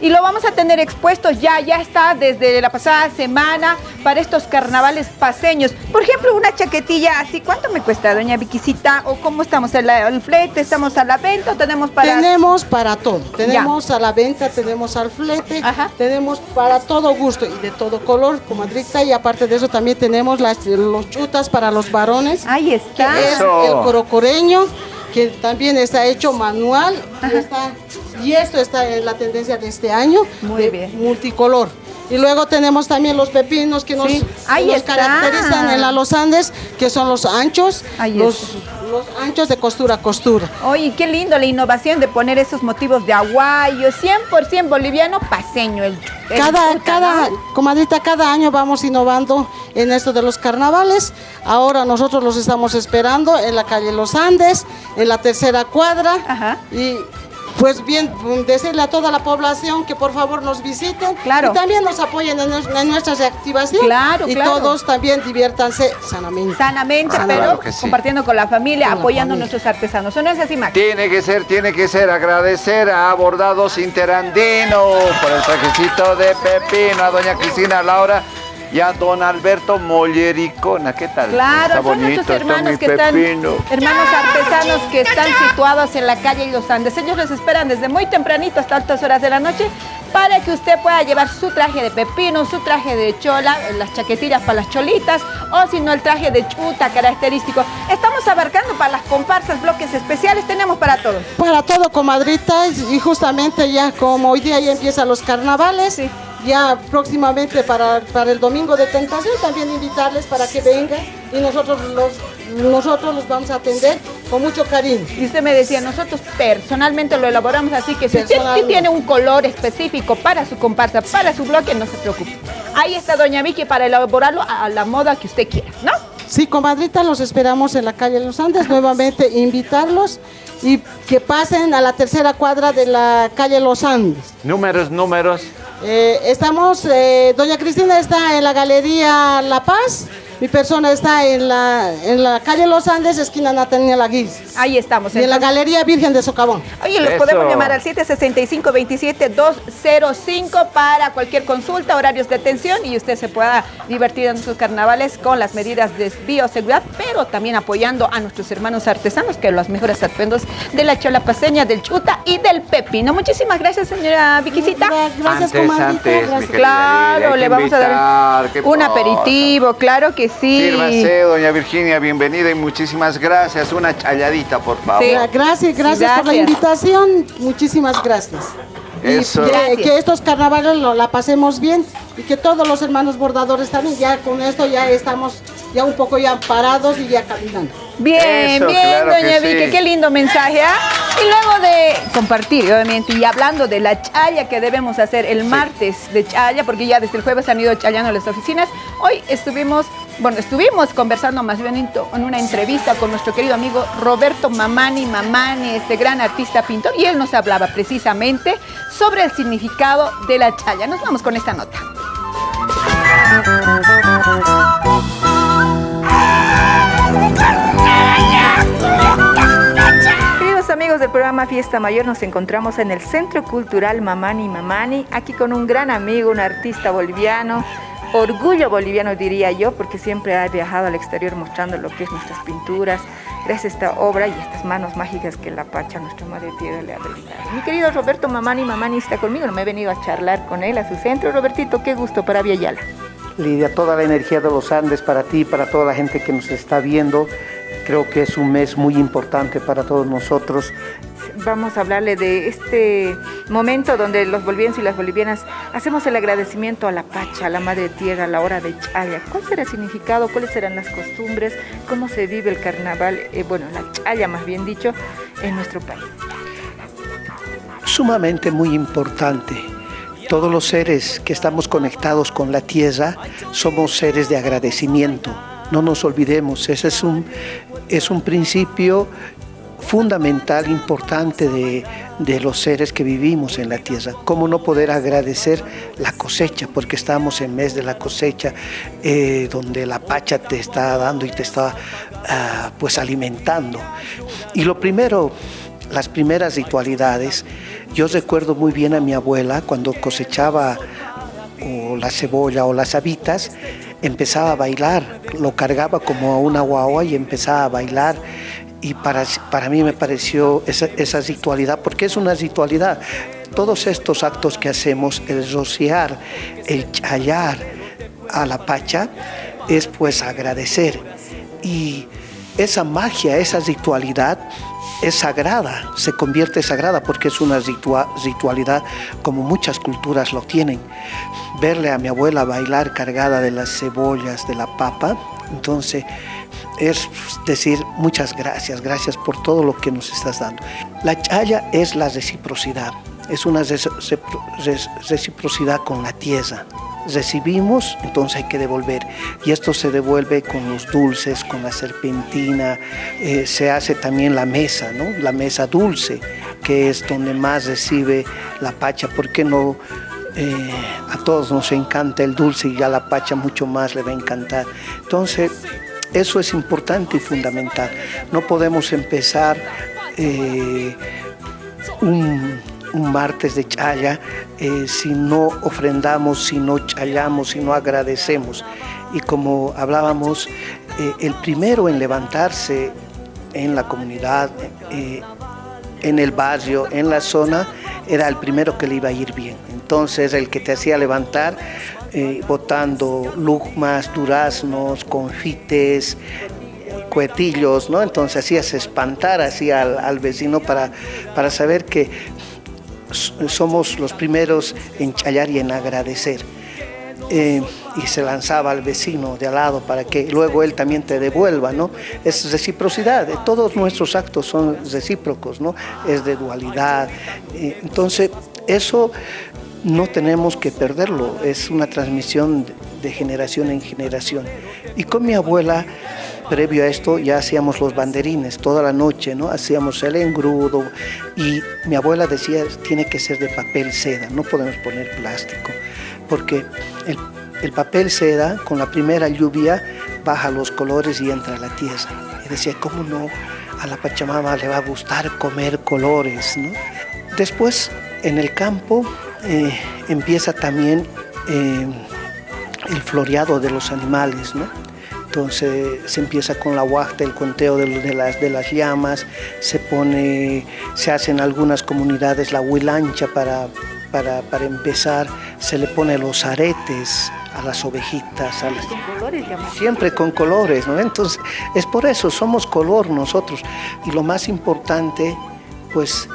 y lo vamos a tener expuesto ya, ya está desde la pasada semana para estos carnavales paseños. Por ejemplo, una chaquetilla así, ¿cuánto me cuesta, doña Viquisita? ¿O cómo estamos? ¿El, el flete? ¿Estamos a la venta o tenemos para...? Tenemos para todo. Tenemos a la venta, tenemos al flete, tenemos para todo gusto y de todo color, comadrita. Y aparte de eso también tenemos las, los chutas para los varones. Ahí está. Que es el corocoreño que también está hecho manual y, esto está en la tendencia de este año, Muy bien. multicolor. Y luego tenemos también los pepinos que nos, caracterizan en la Los Andes, que son los anchos, los, los, anchos de costura a costura. Oye, qué lindo la innovación de poner esos motivos de aguayo, 100% boliviano, paseño. El, cada, cada, comadrita, cada año vamos innovando en esto de los carnavales. Ahora nosotros los estamos esperando en la calle Los Andes, en la tercera cuadra. Ajá. Y pues bien, decirle a toda la población que por favor nos visiten claro. y también nos apoyen en, nuestras activaciones. Claro, y todos también diviértanse sanamente. Sanamente, pero compartiendo con la familia, apoyando a nuestros artesanos. ¿O no es así, Max? Tiene que ser, tiene que ser. Agradecer a Bordados Interandino por el trajecito de Pepino, a doña Cristina Laura y a don Alberto Mollericona. ¿Qué tal? Claro, son nuestros hermanos que están, hermanos artesanos que están situados en la calle Los Andes. Ellos los esperan desde muy tempranito hasta altas horas de la noche para que usted pueda llevar su traje de pepino, su traje de chola, las chaquetillas para las cholitas, o si no el traje de chuta característico. Estamos abarcando para las comparsas, bloques especiales, tenemos para todos. Para todo, comadrita, y justamente ya como hoy día ya empiezan los carnavales, sí ya próximamente para, para, el domingo de tentación también invitarles para que vengan y nosotros los, nosotros los vamos a atender con mucho cariño. Y usted me decía, nosotros personalmente lo elaboramos así que si usted tiene un color específico para su comparsa, para su bloque, no se preocupe. Ahí está Doña Vicky para elaborarlo a la moda que usted quiera, ¿no? Sí, comadrita, los esperamos en la calle Los Andes, nuevamente invitarlos y que pasen a la tercera cuadra de la calle Los Andes. Números, números. Eh, estamos, eh, doña Cristina está en la Galería La Paz mi persona está en la, en la calle Los Andes, esquina Nataniel Aguiz. Ahí estamos. Y en la Galería Virgen de Socavón. Oye, los podemos llamar al 765-27205 para cualquier consulta, horarios de atención y usted se pueda divertir en sus carnavales con las medidas de bioseguridad, pero también apoyando a nuestros hermanos artesanos, que los mejores atuendos de la chola paseña, del chuta y del pepino. Muchísimas gracias, señora Viquisita. Gracias, comadre. Claro, le vamos a dar un aperitivo, claro que sí. Sírvase, doña Virginia, bienvenida y muchísimas gracias. Una challadita, por favor. Sí. Gracias, gracias, por la invitación. Muchísimas gracias. Eso. Y que, estos carnavales lo, la pasemos bien y que todos los hermanos bordadores también, ya con esto ya estamos ya un poco ya parados y ya caminando. Bien, bien, doña Vicky, qué lindo mensaje. ¿ah? Y luego de compartir, obviamente, y hablando de la chaya que debemos hacer el martes de chaya, porque ya desde el jueves han ido chayando a las oficinas, hoy estuvimos bueno, estuvimos conversando más bien en una entrevista con nuestro querido amigo Roberto Mamani Mamani, este gran artista pintor, y él nos hablaba precisamente sobre el significado de la chaya. Nos vamos con esta nota. Queridos amigos del programa Fiesta Mayor, nos encontramos en el Centro Cultural Mamani Mamani, aquí con un gran amigo, un artista boliviano, orgullo boliviano diría yo, porque siempre ha viajado al exterior mostrando lo que es nuestras pinturas, gracias a esta obra y estas manos mágicas que la Pacha, nuestra Madre Tierra, le ha brindado. Mi querido Roberto Mamani Mamani está conmigo, no me he venido a charlar con él a su centro. Robertito, qué gusto para Viayala. Lidia, toda la energía de los Andes para ti, para toda la gente que nos está viendo. Creo que es un mes muy importante para todos nosotros vamos a hablarle de este momento donde los bolivianos y las bolivianas hacemos el agradecimiento a la Pacha, a la Madre Tierra, a la hora de Chaya. ¿Cuál será el significado? ¿Cuáles serán las costumbres? ¿Cómo se vive el carnaval? Eh, bueno, la Chaya más bien dicho, en nuestro país. Sumamente muy importante. Todos los seres que estamos conectados con la tierra somos seres de agradecimiento. No nos olvidemos, ese es un, es un principio fundamental, importante de, los seres que vivimos en la tierra. ¿Cómo no poder agradecer la cosecha? Porque estamos en mes de la cosecha, eh, donde la pacha te está dando y te está ah, pues alimentando. Y lo primero, las primeras ritualidades, yo recuerdo muy bien a mi abuela cuando cosechaba o la cebolla o las habitas, empezaba a bailar, lo cargaba como a una guagua y empezaba a bailar y para, para mí me pareció esa, esa ritualidad, porque es una ritualidad. Todos estos actos que hacemos, el rociar, el chayar a la pacha, es pues agradecer. Y esa magia, esa ritualidad es sagrada, se convierte sagrada porque es una ritualidad como muchas culturas lo tienen. Verle a mi abuela bailar cargada de las cebollas, de la papa, entonces es decir muchas gracias, gracias por todo lo que nos estás dando. La chaya es la reciprocidad, es una reciprocidad con la tierra. Recibimos, entonces hay que devolver. Y esto se devuelve con los dulces, con la serpentina, eh, se hace también la mesa, ¿no? La mesa dulce, que es donde más recibe la pacha. ¿Por qué no? Eh, a todos nos encanta el dulce y a la pacha mucho más le va a encantar. Entonces, eso es importante y fundamental. No podemos empezar eh, un, martes de chaya eh, si no ofrendamos, si no chayamos, si no agradecemos. Y como hablábamos, eh, el primero en levantarse en la comunidad, en el barrio, en la zona, era el primero que le iba a ir bien. Entonces el que te hacía levantar eh, botando lugmas, duraznos, confites, cuetillos, ¿no? Entonces hacías espantar así al, vecino para, para saber que somos los primeros en chayar y en agradecer. Eh, y se lanzaba al vecino de al lado para que luego él también te devuelva, ¿no? Es reciprocidad, todos nuestros actos son recíprocos, ¿no? Es de dualidad. Eh, entonces, eso no tenemos que perderlo, es una transmisión de generación en generación. Y con mi abuela, previo a esto, ya hacíamos los banderines toda la noche, ¿no? Hacíamos el engrudo y mi abuela decía, tiene que ser de papel seda, no podemos poner plástico, porque el, el papel seda, con la primera lluvia, baja los colores y entra a la tierra. Y decía, ¿cómo no? A la Pachamama le va a gustar comer colores. Después, en el campo, eh, empieza también eh, el floreado de los animales, ¿no? Entonces se empieza con la huachta, el conteo de, las, de las llamas, se pone, se hace en algunas comunidades la huilancha para, para, para empezar, se le pone los aretes a las ovejitas, a las... siempre con colores, ¿no? Entonces es por eso, somos color nosotros y lo más importante, pues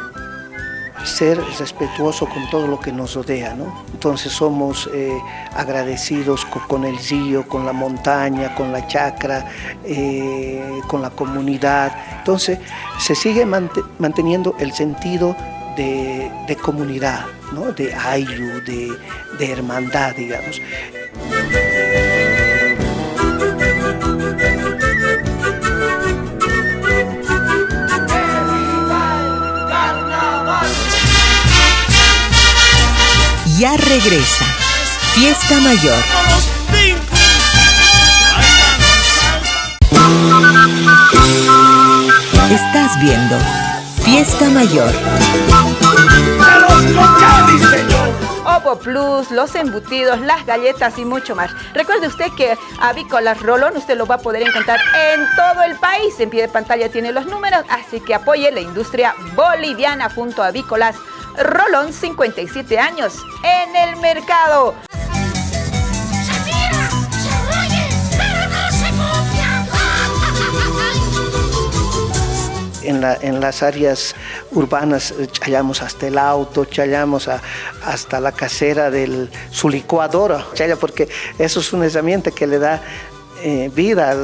ser respetuoso con todo lo que nos rodea, ¿no? Entonces somos eh, agradecidos con, el río, con la montaña, con la chacra, eh, con la comunidad. Entonces se sigue manteniendo el sentido de, comunidad, ¿no? De ayu, de, de hermandad, digamos. Ya regresa. Fiesta Mayor. Estás viendo Fiesta Mayor. Opo Plus, los embutidos, las galletas y mucho más. Recuerde usted que Avícolas Rolón usted lo va a poder encontrar en todo el país. En pie de pantalla tiene los números, así que apoye la industria boliviana junto a Avícolas Rolón, 57 años en el mercado. en, las áreas urbanas eh, chayamos hasta el auto, chayamos hasta la casera de su licuadora, chaya porque eso es una herramienta que le da eh, vida,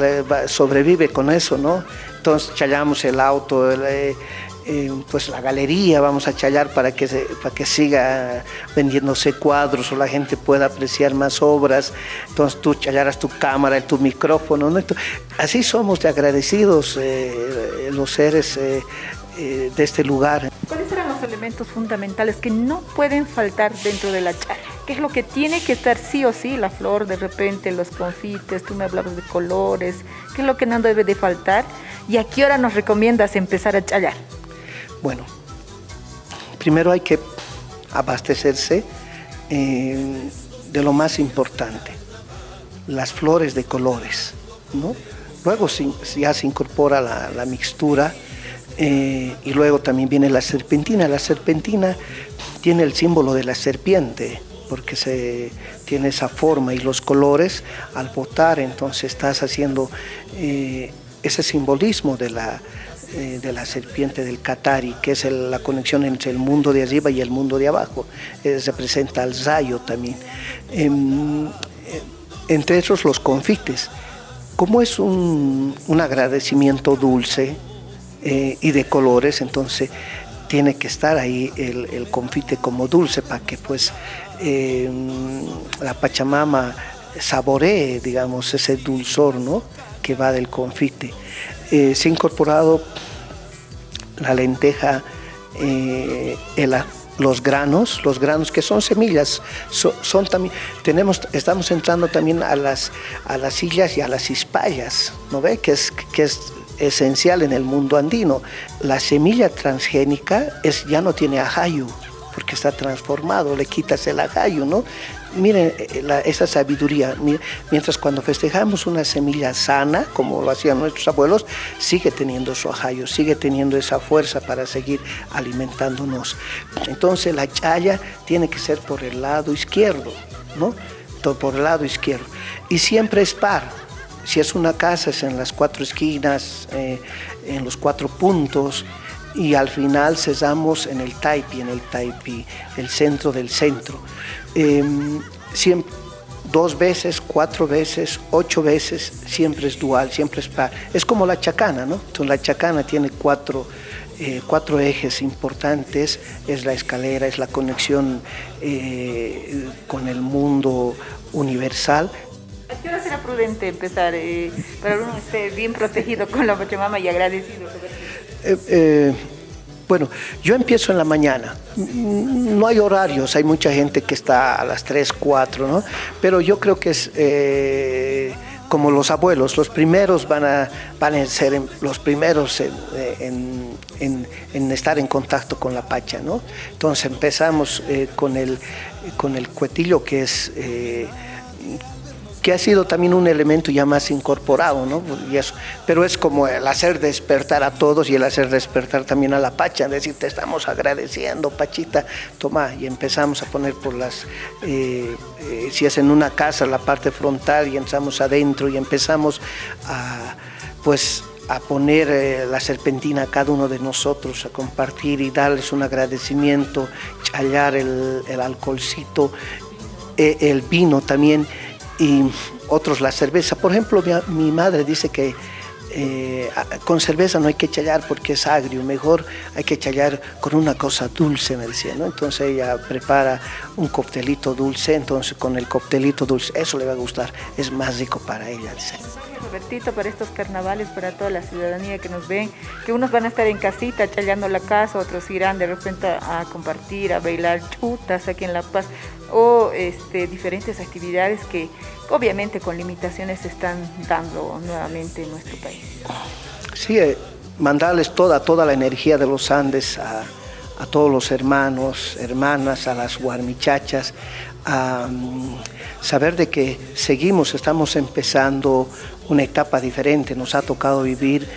sobrevive con eso, ¿no? Entonces chayamos el auto, eh, pues la galería vamos a chayar para que, para que siga vendiéndose cuadros o la gente pueda apreciar más obras. Entonces tú chayaras tu cámara, tu micrófono. ¿no? Así somos de agradecidos eh, los seres eh, eh, de este lugar. ¿Cuáles serán los elementos fundamentales que no pueden faltar dentro de la chaya? ¿Qué es lo que tiene que estar sí o sí? La flor, de repente, los confites, tú me hablabas de colores. ¿Qué es lo que no debe de faltar? ¿Y a qué hora nos recomiendas empezar a chayar? Bueno, primero hay que abastecerse eh, de lo más importante, las flores de colores, ¿no? Luego ya se incorpora la, mixtura eh, y luego también viene la serpentina. La serpentina tiene el símbolo de la serpiente, porque se tiene esa forma y los colores al botar, entonces estás haciendo eh, ese simbolismo de la, eh, de la serpiente del Katari, que es la conexión entre el mundo de arriba y el mundo de abajo. Eh, representa al rayo también. Em, eh, entre esos los confites. Como es un, agradecimiento dulce y de colores, entonces tiene que estar ahí el, confite como dulce para que pues em, la Pachamama saboree, digamos, ese dulzor ¿no? que va del confite. Se ha incorporado la lenteja, eh, los granos, los granos que son semillas, son también, tenemos, estamos entrando también a las, a las sillas y a las hispallas, ¿no ve? Que es, que es esencial en el mundo andino. La semilla transgénica es, ya no tiene ajayu, porque está transformado, le quitas el ajayu, ¿no? Miren eh, esa sabiduría, mientras cuando festejamos una semilla sana, como lo hacían nuestros abuelos, sigue teniendo su ajayo, sigue teniendo esa fuerza para seguir alimentándonos. Entonces la chaya tiene que ser por el lado izquierdo, ¿no? Por el lado izquierdo. Y siempre es par. Si es una casa, es en las cuatro esquinas, eh, en los cuatro puntos, y al final cesamos en el taipi, en el taipi, el centro del centro. Em, siempre, dos veces, cuatro veces, ocho veces, siempre es dual, siempre es par. Es como la chacana, ¿no? Entonces la chacana tiene cuatro, eh, cuatro ejes importantes, es la escalera, es la conexión eh, con el mundo universal. ¿A qué hora será prudente empezar eh, para uno esté bien protegido con la Pachamama y agradecido? Bueno, yo empiezo en la mañana. No hay horarios, hay mucha gente que está a las 3, 4, ¿no? Pero yo creo que es eh, como los abuelos, los primeros van a, van a ser los primeros en, estar en contacto con la pacha, ¿no? Entonces empezamos eh, con, el, con el cuetillo que es... Eh, que ha sido también un elemento ya más incorporado, ¿no? Y eso, pero es como el hacer despertar a todos y el hacer despertar también a la Pacha, decir, te estamos agradeciendo, Pachita, toma, y empezamos a poner por las, eh, eh, si es en una casa, la parte frontal, y entramos adentro y empezamos a, pues, a poner eh, la serpentina a cada uno de nosotros, a compartir y darles un agradecimiento, challar el, el alcoholcito, el vino también, y otros la cerveza. Por ejemplo, mi, madre dice que eh, con cerveza no hay que chayar porque es agrio, mejor hay que chayar con una cosa dulce, me decía, ¿no? Entonces ella prepara un coctelito dulce, entonces con el coctelito dulce, eso le va a gustar, es más rico para ella, dice. Robertito, para estos carnavales, para toda la ciudadanía que nos ven, que unos van a estar en casita chayando la casa, otros irán de repente a compartir, a bailar chutas aquí en La Paz o este, diferentes actividades que obviamente con limitaciones se están dando nuevamente en nuestro país. Sí, eh, mandarles toda, toda la energía de los Andes a, a todos los hermanos, hermanas, a las guarmichachas, a mm, saber de que seguimos, estamos empezando una etapa diferente, nos ha tocado vivir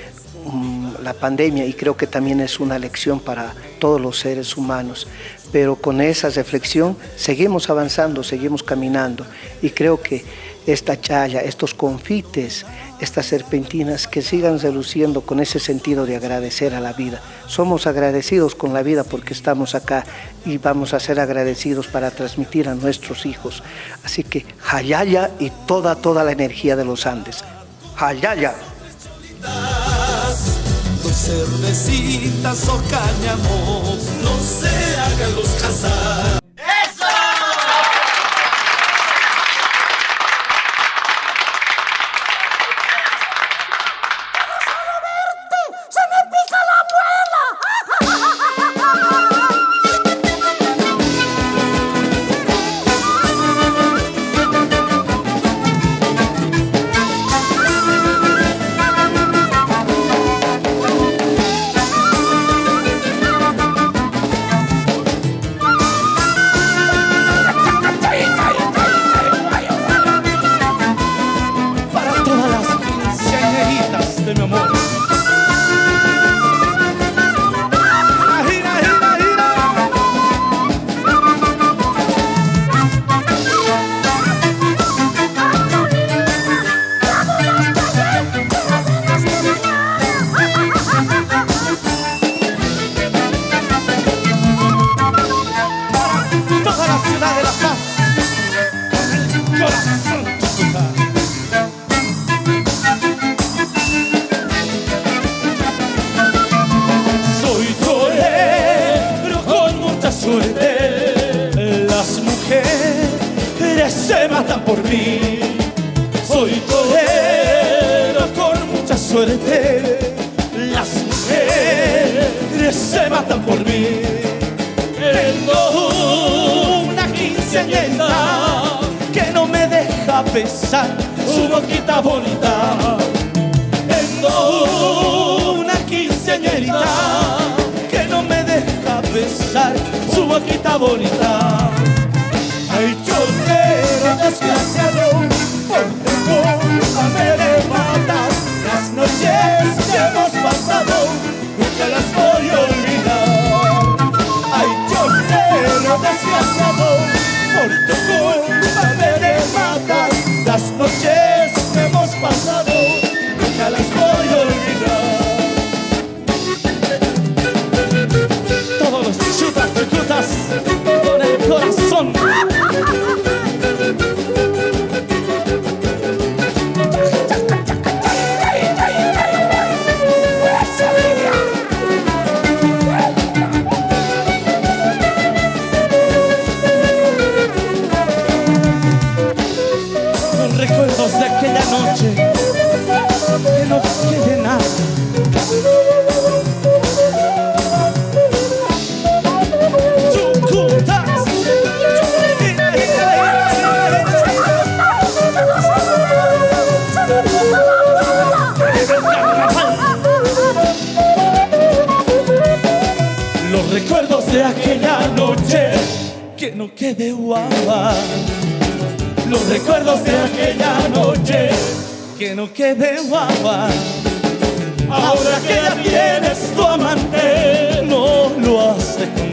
mm, la pandemia y creo que también es una lección para todos los seres humanos. Pero con esa reflexión seguimos avanzando, seguimos caminando y creo que esta chaya, estos confites, estas serpentinas que sigan reluciendo con ese sentido de agradecer a la vida. Somos agradecidos con la vida porque estamos acá y vamos a ser agradecidos para transmitir a nuestros hijos. Así que Hayaya y toda, toda la energía de los Andes. Hayaya. Cervecitas o no se hagan los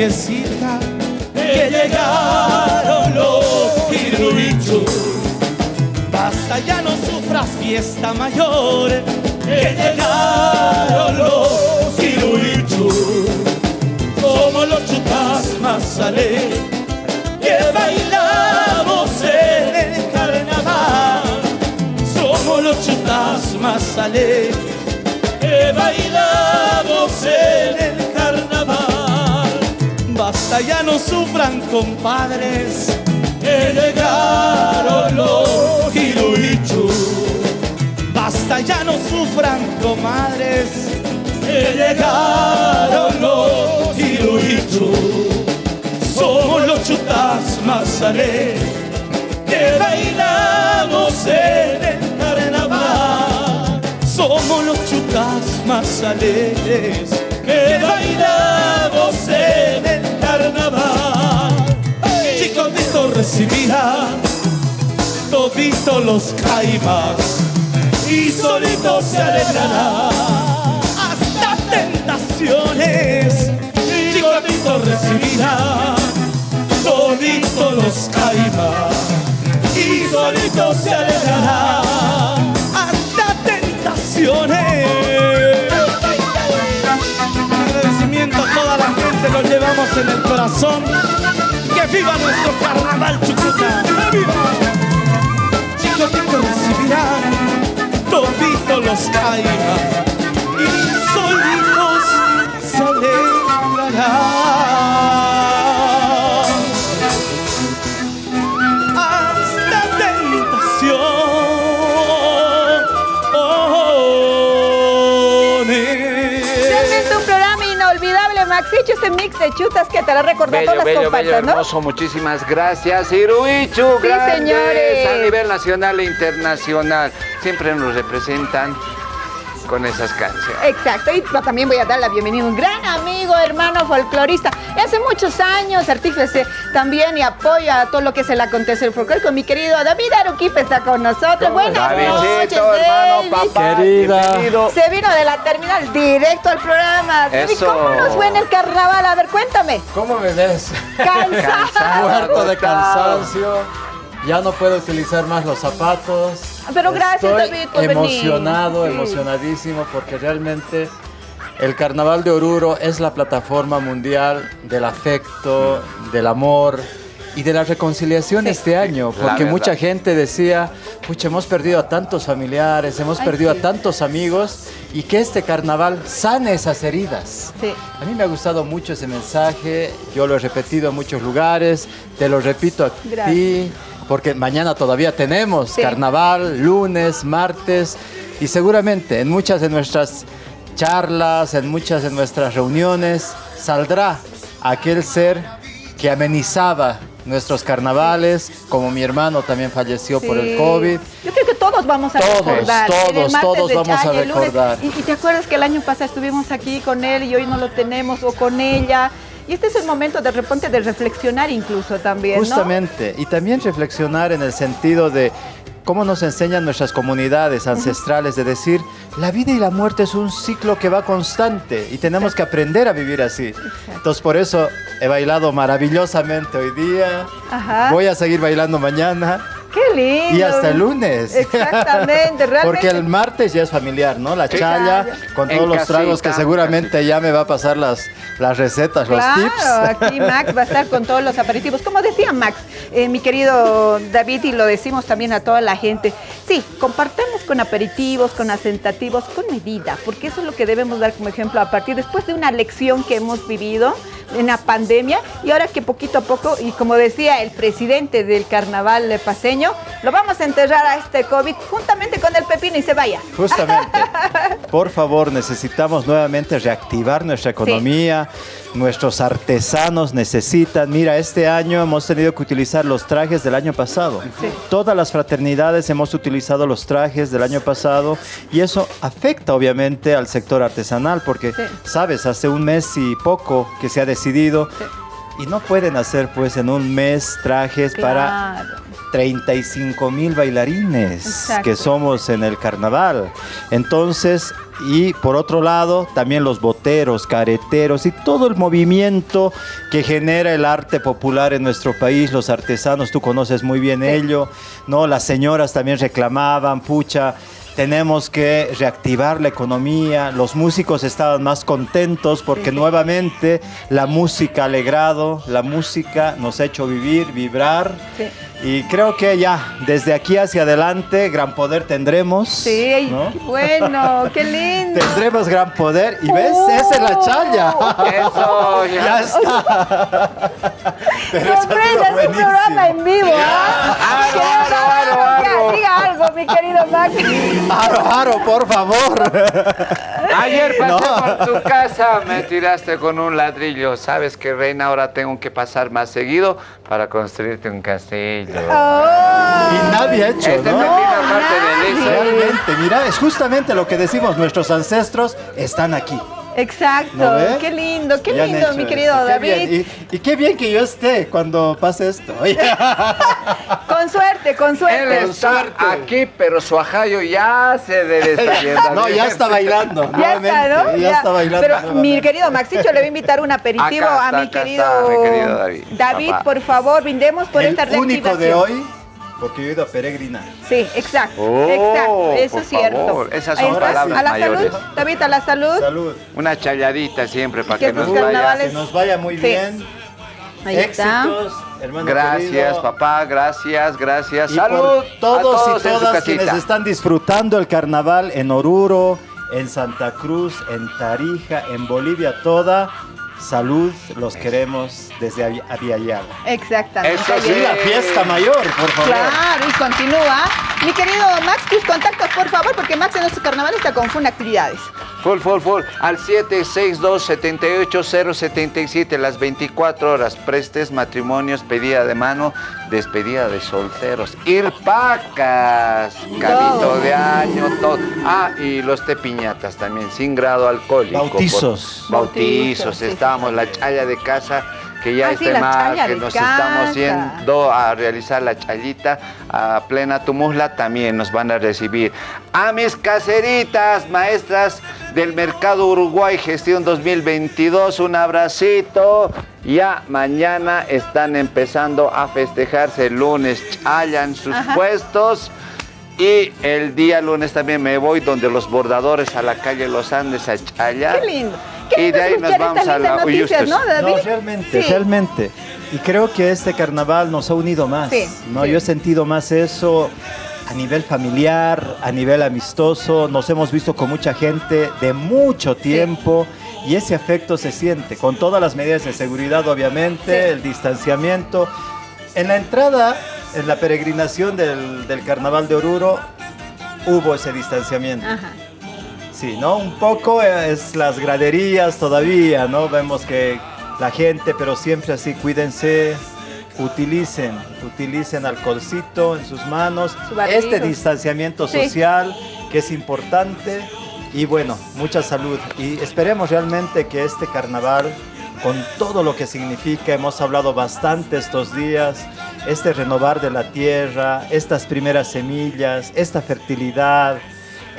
lidiecita, que llegaron los iruichos. Basta, ya no sufras, fiesta mayor, que llegaron los iruichos. Somos los chutas más alegres que bailamos en el carnaval. Somos los chutas más alegres que bailamos en Basta, ya no sufran, compadres, que llegaron los hiruichus. Basta, ya no sufran, comadres, que llegaron los hiruichus. Somos los chutas alegres que bailamos en el carnaval. Somos los chutas más alegres que bailamos en Recibirá todito los caimas y solito se alegrará hasta tentaciones. Chicotito recibirá todito los caimas y solito se alegrará hasta tentaciones. Agradecimiento a toda la gente, lo llevamos en el corazón. ¡Que viva nuestro carnaval Chucuta! ¡Que viva! Chicotito recibirán todito los caimas y solitos se alegrarán. Maxicho, este mix de chutas que te la recordó Bello, todas las bello, bello, ¿no? hermoso. Muchísimas gracias, Iruichu. Sí, grandes señores. A nivel nacional e internacional. Siempre nos representan con esas canciones. Exacto, y también voy a dar la bienvenida a un gran amigo, hermano folclorista. Y hace muchos años, artífice también y apoya a todo lo que es el acontecer folclórico. Mi querido David Aruquipe está con nosotros. Buenas noches, hermano, David. papá, Querida. bienvenido. Se vino de la terminal directo al programa. Eso. ¿Cómo nos fue en el carnaval? A ver, cuéntame. ¿Cómo me ves? Cansado. Muerto de cansancio. Ya no puedo utilizar más los zapatos. Pero gracias, Estoy David, por venir. emocionado, Sí. emocionadísimo, porque realmente el Carnaval de Oruro es la plataforma mundial del afecto, del amor y de la reconciliación este año, porque mucha gente decía, pucha, hemos perdido a tantos familiares, hemos Ay, perdido sí. a tantos amigos, y que este carnaval sane esas heridas. Sí. A mí me ha gustado mucho ese mensaje, yo lo he repetido en muchos lugares, te lo repito a Gracias. ti, porque mañana todavía tenemos Sí. carnaval, lunes, martes, y seguramente en muchas de nuestras charlas, en muchas de nuestras reuniones, saldrá aquel ser que amenizaba nuestros carnavales, como mi hermano también falleció por el. COVID. Yo creo que todos vamos a Todos, recordar. todos, todos vamos a Chaya, recordar. Y, y te acuerdas que el año pasado estuvimos aquí con él y hoy no lo tenemos o con ella. Y este es el momento de repente de reflexionar incluso también, ¿no? Justamente, y también reflexionar en el sentido de cómo nos enseñan nuestras comunidades ancestrales de decir, la vida y la muerte es un ciclo que va constante y tenemos que aprender a vivir así. Entonces por eso he bailado maravillosamente hoy día, Ajá. voy a seguir bailando mañana Qué lindo. y hasta el lunes. Exactamente, (laughs) realmente. Porque el martes ya es familiar, ¿no? La chaya, con En todos los tragos que seguramente ya me va a pasar las, las recetas, los tips. Claro, aquí Max va a estar con todos los aperitivos. Como decía Max, eh, mi querido David, y lo decimos también a toda la gente, sí, compartamos con aperitivos, con asentativos, con medida, porque eso es lo que debemos dar como ejemplo a partir después de una lección que hemos vivido en la pandemia y ahora que poquito a poco, y como decía el presidente del carnaval paseño, lo vamos a enterrar a este COVID juntamente con el pepino y se vaya. Justamente. (laughs) Por favor, necesitamos nuevamente reactivar nuestra economía. Nuestros artesanos necesitan. Mira, este año hemos tenido que utilizar los trajes del año pasado. Todas las fraternidades hemos utilizado los trajes del año pasado y eso afecta obviamente al sector artesanal porque, Sí. sabes, hace un mes y poco que se ha decidido y no pueden hacer pues en un mes trajes para. 35 mil bailarines que somos en el carnaval. Entonces, y por otro lado, también los boteros, careteros y todo el movimiento que genera el arte popular en nuestro país, los artesanos, tú conoces muy bien ello, ¿no? Las señoras también reclamaban, pucha, tenemos que reactivar la economía, los músicos estaban más contentos porque nuevamente la música ha alegrado, la música nos ha hecho vivir, vibrar. Y creo que ya, desde aquí hacia adelante, gran poder tendremos. Sí, bueno, qué lindo. Tendremos gran poder. Y ves, esa es la chaya. Eso, ya, ya está. (laughs) Sorpresa, es un programa en vivo. ¿ah? Ya, diga algo, mi querido Max. Aro, aro, por favor. Ayer pasé por tu casa, me tiraste con un ladrillo. Sabes que, reina, ahora tengo que pasar más seguido para construirte un castillo. Y nadie ha hecho, Esta ¿no? es parte de. Realmente, mira, es justamente lo que decimos, nuestros ancestros están aquí. Exacto, qué lindo, qué lindo, mi querido David. Y, y qué bien que yo esté cuando pase esto. (laughs) Con suerte, con Él suerte. está aquí, pero su ajayo ya se debe (laughs) estar. No, ya está bailando. Ya está, ¿no? Ya, está bailando. Pero mi querido Maxicho le voy a invitar un aperitivo Acá a mi acá querido, está, mi querido David. David, Papá. por favor, brindemos por El esta único reactivación. de hoy, porque yo he ido a peregrinar. Sí, exacto, Oh, exacto, eso por es cierto. favor, esas son está. palabras A la mayores. salud, David, a la salud. Salud. Una challadita siempre para Que que, nos vaya. Que nos vaya muy Sí. bien. Ahí está. Éxitos, hermano Gracias, querido. papá, gracias, gracias. Y Salud por todos, a y todas quienes están disfrutando el carnaval en Oruro, en Santa Cruz, en Tarija, en Bolivia toda. Salud, los queremos desde Avi- Aviala. Exactamente. Eso sí. está. La fiesta mayor, por favor. Claro, y continúa. Mi querido Max, tus contactos, por favor, porque Max en nuestro carnaval está con Fun Actividades. Full, full, full. Al 762-78077, las 24 horas. Prestes, matrimonios, pedida de mano, despedida de solteros. Irpacas, carito de año, todo. Ah, y los tepiñatas también, sin grado alcohólico. Bautizos. Por- bautizos, Bautizos, sí, estamos, la chaya de casa. Que ya Ah, este mar, que nos casa. estamos yendo a realizar la chayita a plena Tumuzla, también nos van a recibir. A mis caseritas, maestras del Mercado Uruguay Gestión 2022, un abracito. Ya mañana están empezando a festejarse el lunes, chayan sus Ajá. puestos. Y el día lunes también me voy donde los bordadores a la calle Los Andes a chayar. Qué lindo. Y de ahí nos escuchar vamos a la noticias. ¿no, David? No, realmente, Sí. realmente. Y creo que este carnaval nos ha unido más. Sí, ¿no? sí. Yo he sentido más eso a nivel familiar, a nivel amistoso. Nos hemos visto con mucha gente de mucho tiempo. Y ese afecto se siente, con todas las medidas de seguridad, obviamente, Sí. el distanciamiento. En la entrada, en la peregrinación del, del carnaval de Oruro, hubo ese distanciamiento. Ajá. Sí, ¿no? Un poco es las graderías todavía, ¿no? Vemos que la gente, pero siempre así, cuídense, utilicen, utilicen alcoholcito en sus manos, este distanciamiento Sí. social que es importante y bueno, mucha salud. Y esperemos realmente que este carnaval, con todo lo que significa, hemos hablado bastante estos días, este renovar de la tierra, estas primeras semillas, esta fertilidad,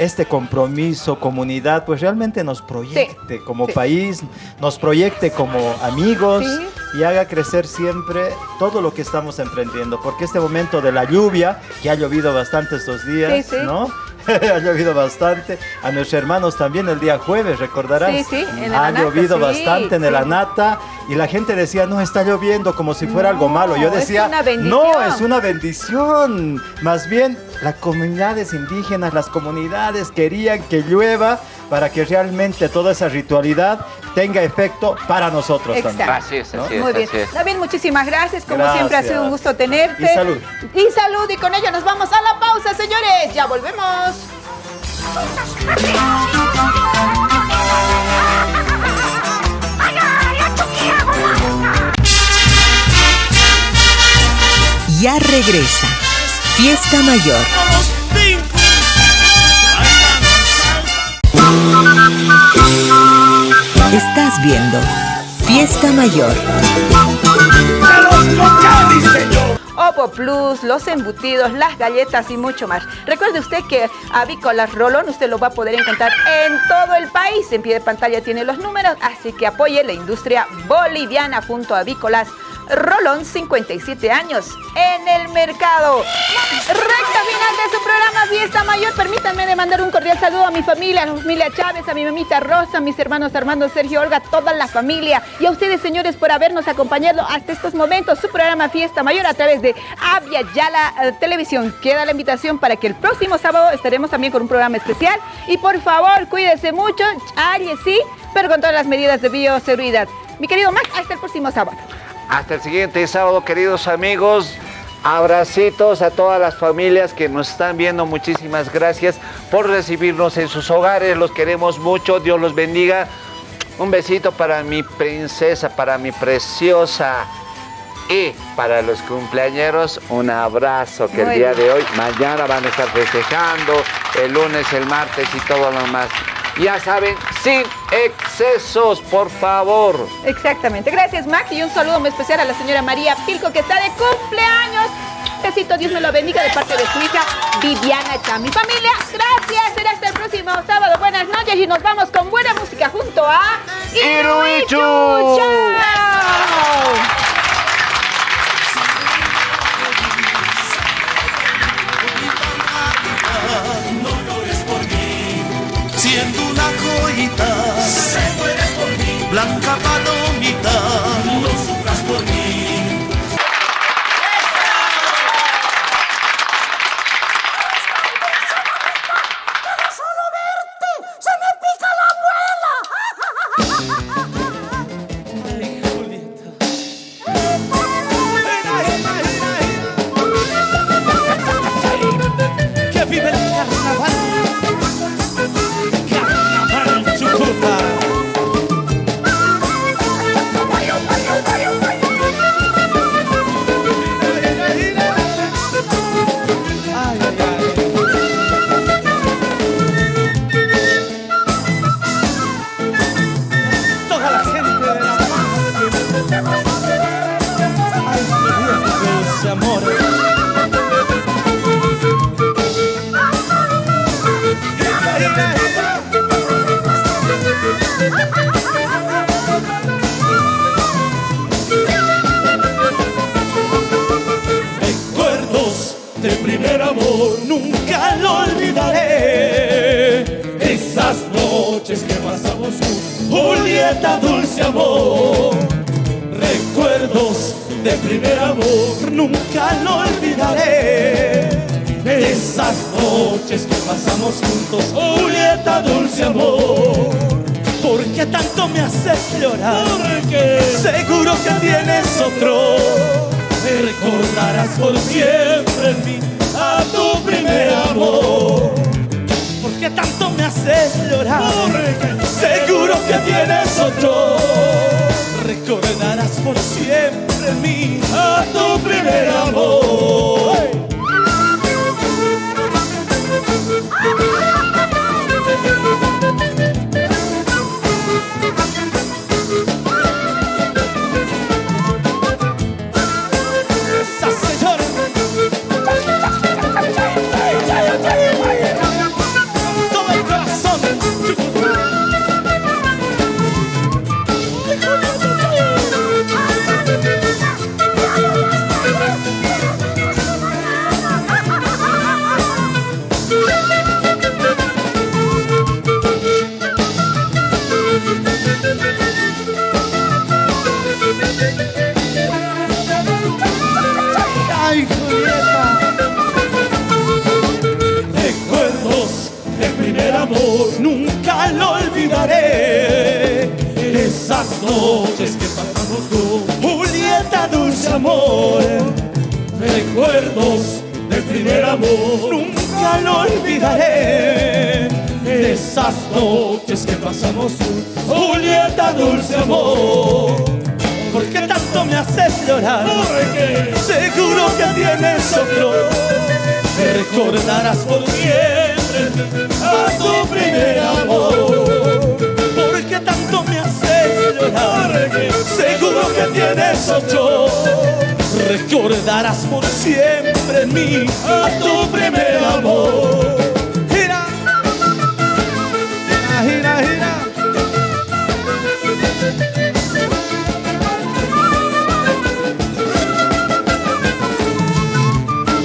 este compromiso, comunidad, pues realmente nos proyecte como sí. país, nos proyecte como amigos Sí. y haga crecer siempre todo lo que estamos emprendiendo. Porque este momento de la lluvia, que ha llovido bastante estos días. ¿no? (laughs) ha llovido bastante. A nuestros hermanos también el día jueves, recordarás. Sí, sí, en el Ha Anata, llovido sí, bastante en el. Anata y la gente decía, no, está lloviendo como si fuera algo malo. Yo decía, no, es una bendición. Más bien, las comunidades indígenas, las comunidades querían que llueva para que realmente toda esa ritualidad tenga efecto para nosotros Exacto. también. Así es, así Muy es, bien. así es. David, muchísimas gracias. Como Gracias. siempre ha sido un gusto tenerte. Y salud. Y salud. Y con ello nos vamos a la pausa, señores. Ya volvemos. Ya regresa. Fiesta Mayor. Estás viendo Fiesta Mayor. Ovo Plus, los embutidos, las galletas y mucho más. Recuerde usted que Avícolas Rolón usted lo va a poder encontrar en todo el país. En pie de pantalla tiene los números, así que apoye la industria boliviana junto a Avícolas Rolón, 57 años en el mercado. Recta final de su programa Fiesta Mayor. Permítanme de mandar un cordial saludo a mi familia, a la familia Chávez, a mi mamita Rosa, a mis hermanos Armando, Sergio, Olga, toda la familia. Y a ustedes, señores, por habernos acompañado hasta estos momentos. Su programa Fiesta Mayor a través de Avia Yala eh, Televisión. Queda la invitación para que el próximo sábado estaremos también con un programa especial. Y por favor, cuídese mucho, Aries sí, pero con todas las medidas de bioseguridad. Mi querido Max, hasta el próximo sábado. Hasta el siguiente sábado, queridos amigos. Abracitos a todas las familias que nos están viendo. Muchísimas gracias por recibirnos en sus hogares. Los queremos mucho. Dios los bendiga. Un besito para mi princesa, para mi preciosa. Y para los cumpleañeros, un abrazo que el día de hoy, mañana van a estar festejando, el lunes, el martes y todo lo más. Ya saben, sin excesos, por favor. Exactamente. Gracias, Max. Y un saludo muy especial a la señora María Pilco, que está de cumpleaños. Besito, Dios me lo bendiga de parte de su hija Viviana Chami. Familia, gracias. Será hasta el próximo sábado. Buenas noches y nos vamos con buena música junto a Iruichu. ¡Chao! Siendo una joyita. Se muere por mí. Blanca palomita. De primer amor nunca lo olvidaré. Esas noches que pasamos juntos, Julieta, dulce amor. ¿Por qué tanto me haces llorar? Porque seguro que tienes otro. Me recordarás por siempre en mí a tu primer amor. ¿Por qué tanto me haces llorar? Seguro que tienes otro. Recordarás por siempre mí a tu primer amor. Noches que pasamos con Julieta, dulce amor. Recuerdos de primer amor, nunca lo olvidaré. Esas noches que pasamos con Julieta, dulce amor. ¿Por qué tanto me haces llorar? Porque seguro que tienes otro. Me recordarás por siempre a tu primer amor. Seguro que tienes otro. recordarás por siempre en mí a tu primer amor. Gira, gira, gira, gira.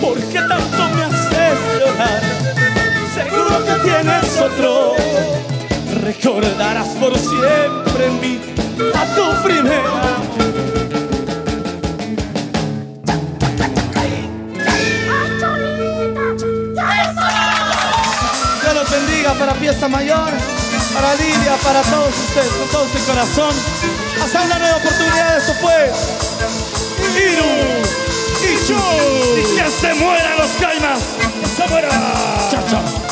¿Por qué tanto me haces llorar? Seguro que tienes otro. Recordarás por siempre en mí a tu primer amor. Dios los bendiga para fiesta mayor, para Lidia, para todos ustedes, con todo su corazón. Hasta una nueva oportunidad, esto fue Iru y yo. Y que se mueran los caimas, se mueran.